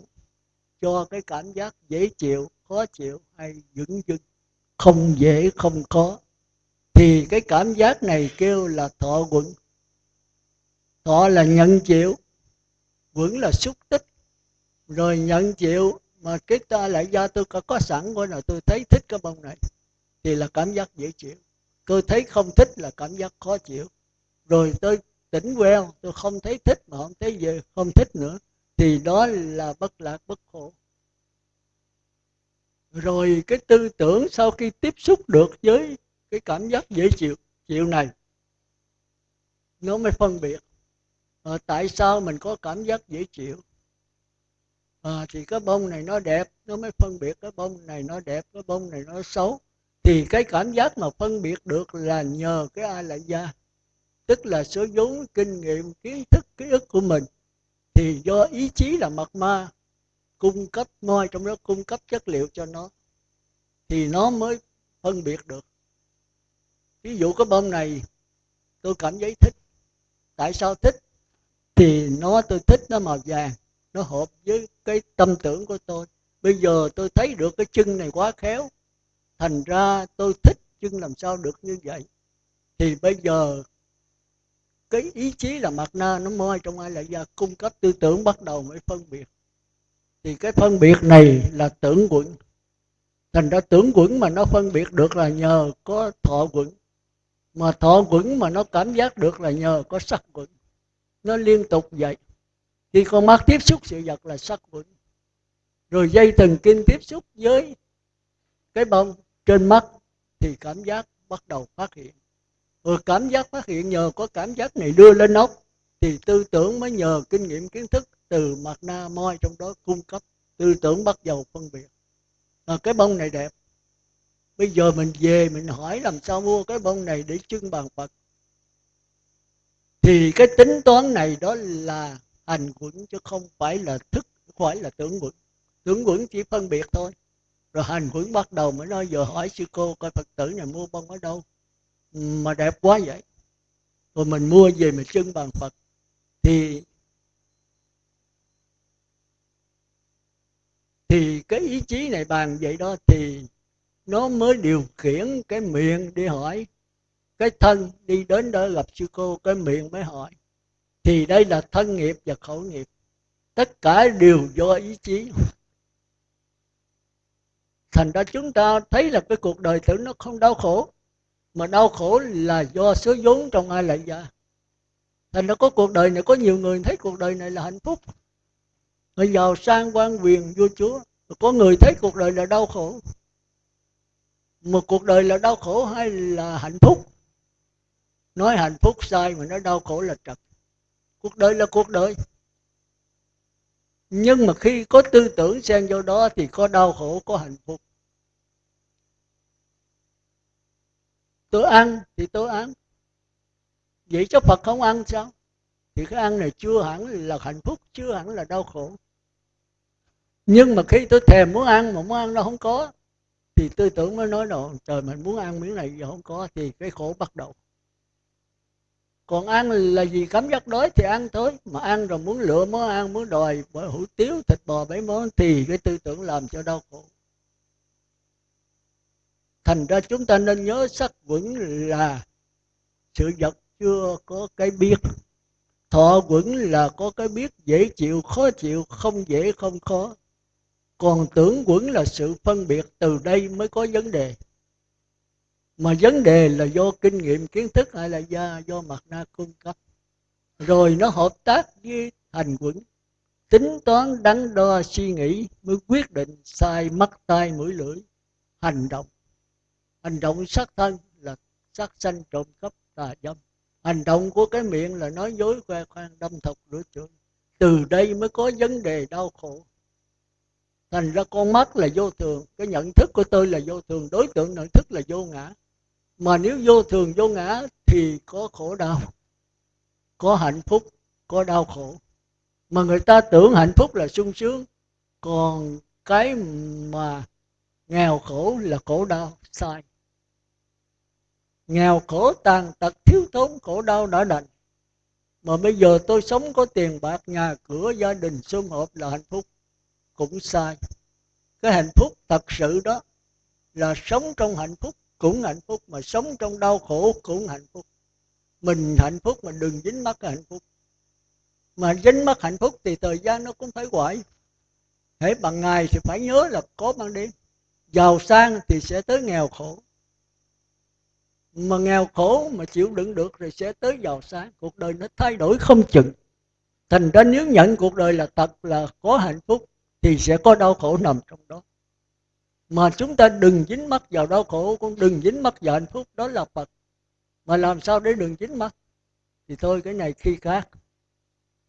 cho cái cảm giác dễ chịu, khó chịu hay dững dưng không dễ không có. Thì cái cảm giác này kêu là thọ quẩn. Thọ là nhận chịu quẩn là xúc tích. Rồi nhận chịu mà cái ta lại do tôi có, có sẵn của nào tôi thấy thích cái bông này thì là cảm giác dễ chịu. Tôi thấy không thích là cảm giác khó chịu. Rồi tôi tỉnh queo tôi không thấy thích mà không thấy gì không thích nữa thì đó là bất lạc bất khổ rồi cái tư tưởng sau khi tiếp xúc được với cái cảm giác dễ chịu chịu này nó mới phân biệt à, tại sao mình có cảm giác dễ chịu. À, thì cái bông này nó đẹp nó mới phân biệt cái bông này nó đẹp cái bông này nó xấu. Thì cái cảm giác mà phân biệt được là nhờ cái ai lại gia tức là số vốn kinh nghiệm kiến thức ký ức của mình. Thì do ý chí là mật ma cung cấp moi trong đó cung cấp chất liệu cho nó, thì nó mới phân biệt được. Ví dụ cái bông này, tôi cảm thấy thích. Tại sao thích? Thì nó, tôi thích nó màu vàng, nó hợp với cái tâm tưởng của tôi. Bây giờ tôi thấy được cái chân này quá khéo, thành ra tôi thích chân làm sao được như vậy. Thì bây giờ, cái ý chí là mặt na nó môi trong ai lại ra cung cấp tư tưởng bắt đầu mới phân biệt thì cái phân biệt này là tưởng quẩn. Thành ra tưởng quẩn mà nó phân biệt được là nhờ có thọ quẩn. Mà thọ quẩn mà nó cảm giác được là nhờ có sắc quẩn. Nó liên tục vậy. Khi con mắt tiếp xúc sự vật là sắc quẩn. Rồi dây thần kinh tiếp xúc với cái bông trên mắt thì cảm giác bắt đầu phát hiện. Rồi cảm giác phát hiện nhờ có cảm giác này đưa lên óc, thì tư tưởng mới nhờ kinh nghiệm kiến thức từ mặt na moi trong đó cung cấp tư tưởng bắt đầu phân biệt. À, cái bông này đẹp. Bây giờ mình về mình hỏi làm sao mua cái bông này để trưng bàn phật. Thì cái tính toán này đó là hành quẩn chứ không phải là thức không phải là tưởng quẩn. Tưởng quẩn chỉ phân biệt thôi. Rồi hành quẩn bắt đầu mới nói giờ hỏi sư cô coi phật tử này mua bông ở đâu. Mà đẹp quá vậy. Rồi mình mua về mình trưng bàn phật. Thì thì cái ý chí này bàn vậy đó thì nó mới điều khiển cái miệng đi hỏi, cái thân đi đến đó gặp sư cô, cái miệng mới hỏi. Thì đây là thân nghiệp và khẩu nghiệp. Tất cả đều do ý chí. Thành ra chúng ta thấy là cái cuộc đời tử nó không đau khổ, mà đau khổ là do số vốn trong ai lại ra thành ra có cuộc đời này, có nhiều người thấy cuộc đời này là hạnh phúc người giàu sang quan quyền vua chúa. Có người thấy cuộc đời là đau khổ. Một cuộc đời là đau khổ hay là hạnh phúc? Nói hạnh phúc sai mà nói đau khổ là trật. Cuộc đời là cuộc đời. Nhưng mà khi có tư tưởng xen vô đó thì có đau khổ, có hạnh phúc. Tôi ăn thì tôi ăn. Vậy cho phật không ăn sao? Thì cái ăn này chưa hẳn là hạnh phúc, chưa hẳn là đau khổ. Nhưng mà khi tôi thèm muốn ăn mà muốn ăn nó không có, thì tư tưởng mới nói đồ trời, mình muốn ăn miếng này giờ không có. Thì cái khổ bắt đầu. Còn ăn là gì cảm giác đói thì ăn thôi, mà ăn rồi muốn lựa món ăn, muốn đòi bởi hủ tiếu, thịt bò mấy món thì cái tư tưởng làm cho đau khổ. Thành ra chúng ta nên nhớ sắc vững là sự vật chưa có cái biết thọ vững là có cái biết dễ chịu khó chịu không dễ không khó. Còn tưởng quẩn là sự phân biệt từ đây mới có vấn đề. Mà vấn đề là do kinh nghiệm kiến thức hay là do, do mặt na cung cấp. Rồi nó hợp tác với hành quẩn. Tính toán đắn đo suy nghĩ mới quyết định sai mắt tai mũi lưỡi. Hành động. Hành động sát thân là sát sanh trộm cắp tà dâm hành động của cái miệng là nói dối khoe khoang, đâm thọc rửa chửi. Từ đây mới có vấn đề đau khổ. Thành ra con mắt là vô thường, cái nhận thức của tôi là vô thường, đối tượng nhận thức là vô ngã. Mà nếu vô thường, vô ngã thì có khổ đau, có hạnh phúc, có đau khổ. Mà người ta tưởng hạnh phúc là sung sướng, còn cái mà nghèo khổ là khổ đau, sai nghèo khổ tàn tật, thiếu thốn khổ đau đã đành. Mà bây giờ tôi sống có tiền bạc, nhà cửa, gia đình sum họp là hạnh phúc. Cũng sai. Cái hạnh phúc thật sự đó là sống trong hạnh phúc cũng hạnh phúc, mà sống trong đau khổ cũng hạnh phúc. Mình hạnh phúc mà đừng dính mắc cái hạnh phúc. Mà dính mắc hạnh phúc thì thời gian nó cũng phải quậy hễ bằng ngày thì phải nhớ là có ban đêm. Giàu sang thì sẽ tới nghèo khổ mà nghèo khổ mà chịu đựng được rồi sẽ tới giàu sang cuộc đời nó thay đổi không chừng. Thành ra nếu nhận cuộc đời là thật, là có hạnh phúc, thì sẽ có đau khổ nằm trong đó. Mà chúng ta đừng dính mắc vào đau khổ, cũng đừng dính mắc vào hạnh phúc, đó là phật. Mà làm sao để đừng dính mắc? Thì thôi, cái này khi khác.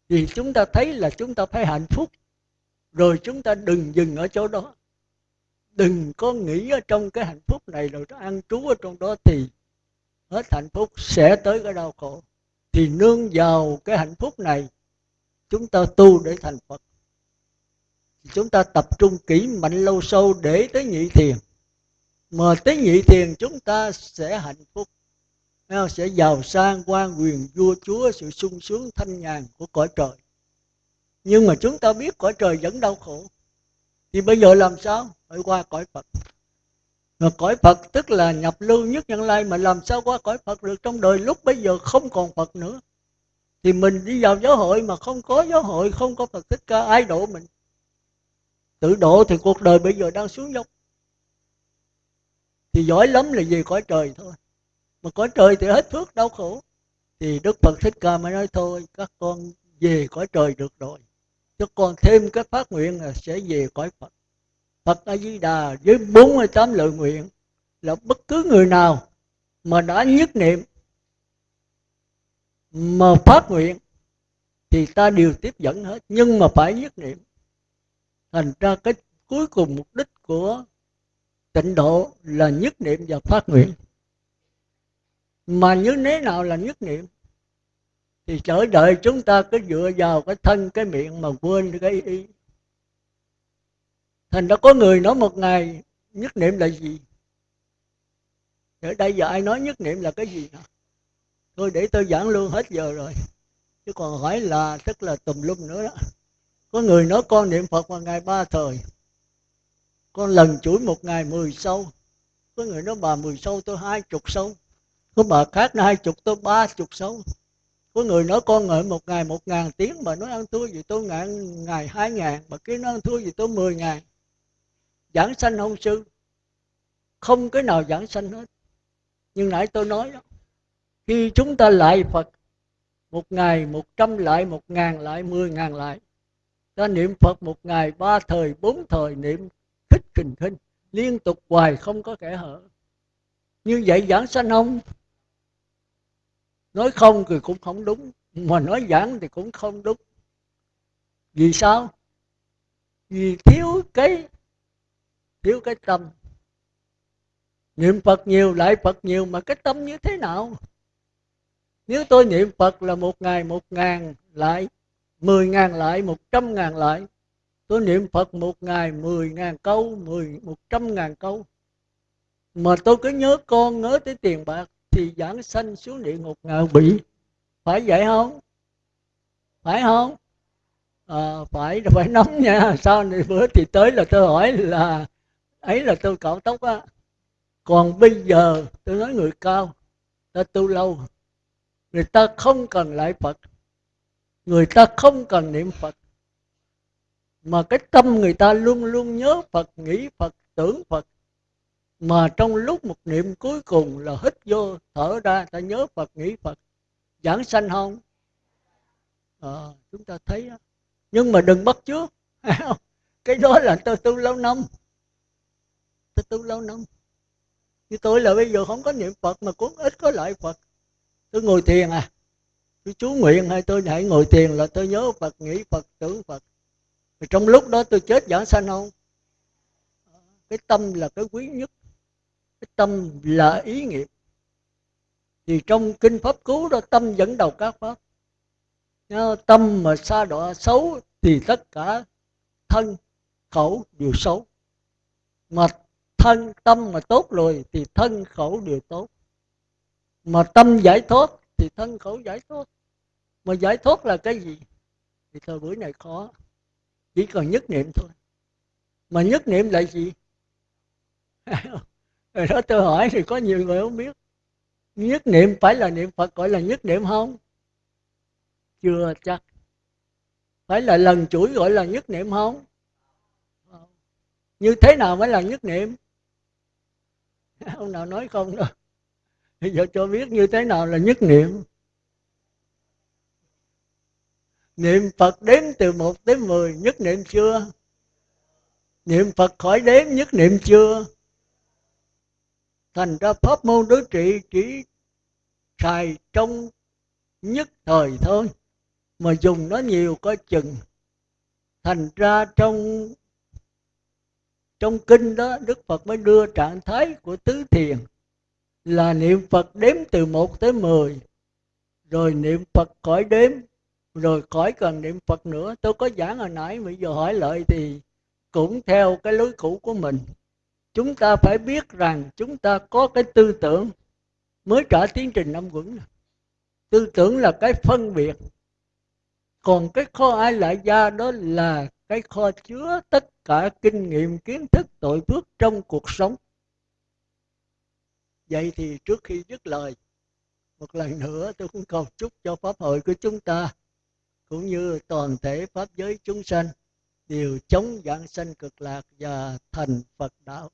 Thì chúng ta thấy là chúng ta phải hạnh phúc, rồi chúng ta đừng dừng ở chỗ đó. Đừng có nghĩ ở trong cái hạnh phúc này, rồi nó ăn trú ở trong đó thì hết hạnh phúc sẽ tới cái đau khổ. Thì nương vào cái hạnh phúc này, chúng ta tu để thành phật. Chúng ta tập trung kỹ mạnh lâu sâu để tới nhị thiền. Mà tới nhị thiền chúng ta sẽ hạnh phúc. Sẽ giàu sang quan quyền, vua chúa, sự sung sướng, thanh nhàn của cõi trời. Nhưng mà chúng ta biết cõi trời vẫn đau khổ. Thì bây giờ làm sao? Phải qua cõi phật mà cõi phật tức là nhập lưu nhất nhân lai mà làm sao qua cõi phật được? Trong đời lúc bây giờ không còn phật nữa. Thì mình đi vào giáo hội mà không có giáo hội, không có phật thích ca, ai độ mình? Tự độ thì cuộc đời bây giờ đang xuống dốc. Thì giỏi lắm là về cõi trời thôi. Mà cõi trời thì hết phước đau khổ. Thì đức phật thích ca mới nói, thôi, các con về cõi trời được rồi. Chứ còn thêm cái phát nguyện là sẽ về cõi phật phật a di đà với 48 lời nguyện là bất cứ người nào mà đã nhất niệm, mà phát nguyện thì ta đều tiếp dẫn hết. Nhưng mà phải nhất niệm, thành ra cái cuối cùng mục đích của tịnh độ là nhất niệm và phát nguyện. Mà như thế nào là nhất niệm? Thì chờ đợi chúng ta cứ dựa vào cái thân, cái miệng mà quên cái ý thành ra có người nói một ngày, nhất niệm là gì? Ở đây giờ ai nói nhất niệm là cái gì nào thôi để tôi giảng luôn hết giờ rồi. Chứ còn hỏi là, tức là tùm lum nữa đó. Có người nói con niệm phật vào ngày ba thời. Con lần chuỗi một ngày mười sâu. Có người nói bà mười sâu, tôi hai chục sâu. Có bà khác nói hai chục, tôi ba chục sâu. Có người nói con ngợi một ngày một ngàn tiếng mà nói ăn thua gì tôi ngàn, ngày hai ngàn mà kia nói ăn thua gì tôi mười ngàn giảng sanh không sư. Không cái nào giảng sanh hết. Nhưng nãy tôi nói đó, khi chúng ta lại phật, một ngày một trăm lại, một ngàn lại, mười ngàn lại, ta niệm phật một ngày, ba thời, bốn thời niệm khích kình thinh liên tục hoài không có kẻ hở. Như vậy giảng sanh không nói không thì cũng không đúng, mà nói giảng thì cũng không đúng. Vì sao? Vì thiếu cái thiếu cái tâm. Niệm phật nhiều lại phật nhiều mà cái tâm như thế nào? Nếu tôi niệm phật là một ngày một ngàn lại mười ngàn lại một trăm ngàn lại. Tôi niệm phật một ngày mười ngàn câu mười một trăm ngàn câu. Mà tôi cứ nhớ con nhớ tới tiền bạc thì giảng sanh xuống địa ngục ngạ bị phải vậy không? Phải không? À, phải phải nóng nha. Sau này bữa thì tới là tôi hỏi là ấy là tôi cạo tóc á. Còn bây giờ tôi nói người cao ta tu lâu người ta không cần lại phật người ta không cần niệm phật. Mà cái tâm người ta luôn luôn nhớ phật nghĩ phật tưởng phật. Mà trong lúc một niệm cuối cùng là hít vô thở ra ta nhớ phật nghĩ phật. Giảng sanh không? À, chúng ta thấy đó. nhưng mà đừng bắt trước cái đó là tôi tu lâu năm tôi tu lâu năm. Như tôi là bây giờ không có niệm phật mà cũng ít có lợi phật. Tôi ngồi thiền à. Tôi chú nguyện hay tôi hãy ngồi thiền là tôi nhớ phật, nghĩ phật tưởng phật. Thì trong lúc đó tôi chết giảng sanh không? Cái tâm là cái quý nhất. Cái tâm là ý nghiệp. Thì trong kinh pháp cứu đó tâm dẫn đầu các pháp. Tâm mà xa đọa xấu thì tất cả thân, khẩu đều xấu. Mà thân tâm mà tốt rồi thì thân khẩu đều tốt. Mà tâm giải thoát thì thân khẩu giải thoát. Mà giải thoát là cái gì? Thì thời buổi này khó. Chỉ cần nhất niệm thôi. Mà nhất niệm là gì? Rồi đó tôi hỏi thì có nhiều người không biết. Nhất niệm phải là niệm phật gọi là nhất niệm không? Chưa chắc. Phải là lần chuỗi gọi là nhất niệm không. Như thế nào mới là nhất niệm? Ông nào nói không đâu. Bây giờ cho biết như thế nào là nhất niệm. Niệm phật đếm từ một đến mười, nhất niệm chưa? Niệm phật khỏi đếm, nhất niệm chưa? Thành ra pháp môn đối trị chỉ xài trong nhất thời thôi, mà dùng nó nhiều có chừng. Thành ra trong trong kinh đó, đức phật mới đưa trạng thái của tứ thiền là niệm phật đếm từ một tới mười, rồi niệm phật khỏi đếm, rồi khỏi cần niệm phật nữa. Tôi có giảng hồi nãy bây giờ hỏi lại thì cũng theo cái lối cũ của mình. Chúng ta phải biết rằng chúng ta có cái tư tưởng mới trả tiến trình năm quẩn. Tư tưởng là cái phân biệt. Còn cái kho ai lại gia đó là cái kho chứa tất cả kinh nghiệm, kiến thức, tội phước trong cuộc sống. Vậy thì trước khi dứt lời, một lần nữa tôi cũng cầu chúc cho pháp hội của chúng ta, cũng như toàn thể pháp giới chúng sanh, đều chống dạng sanh cực lạc và thành phật đạo.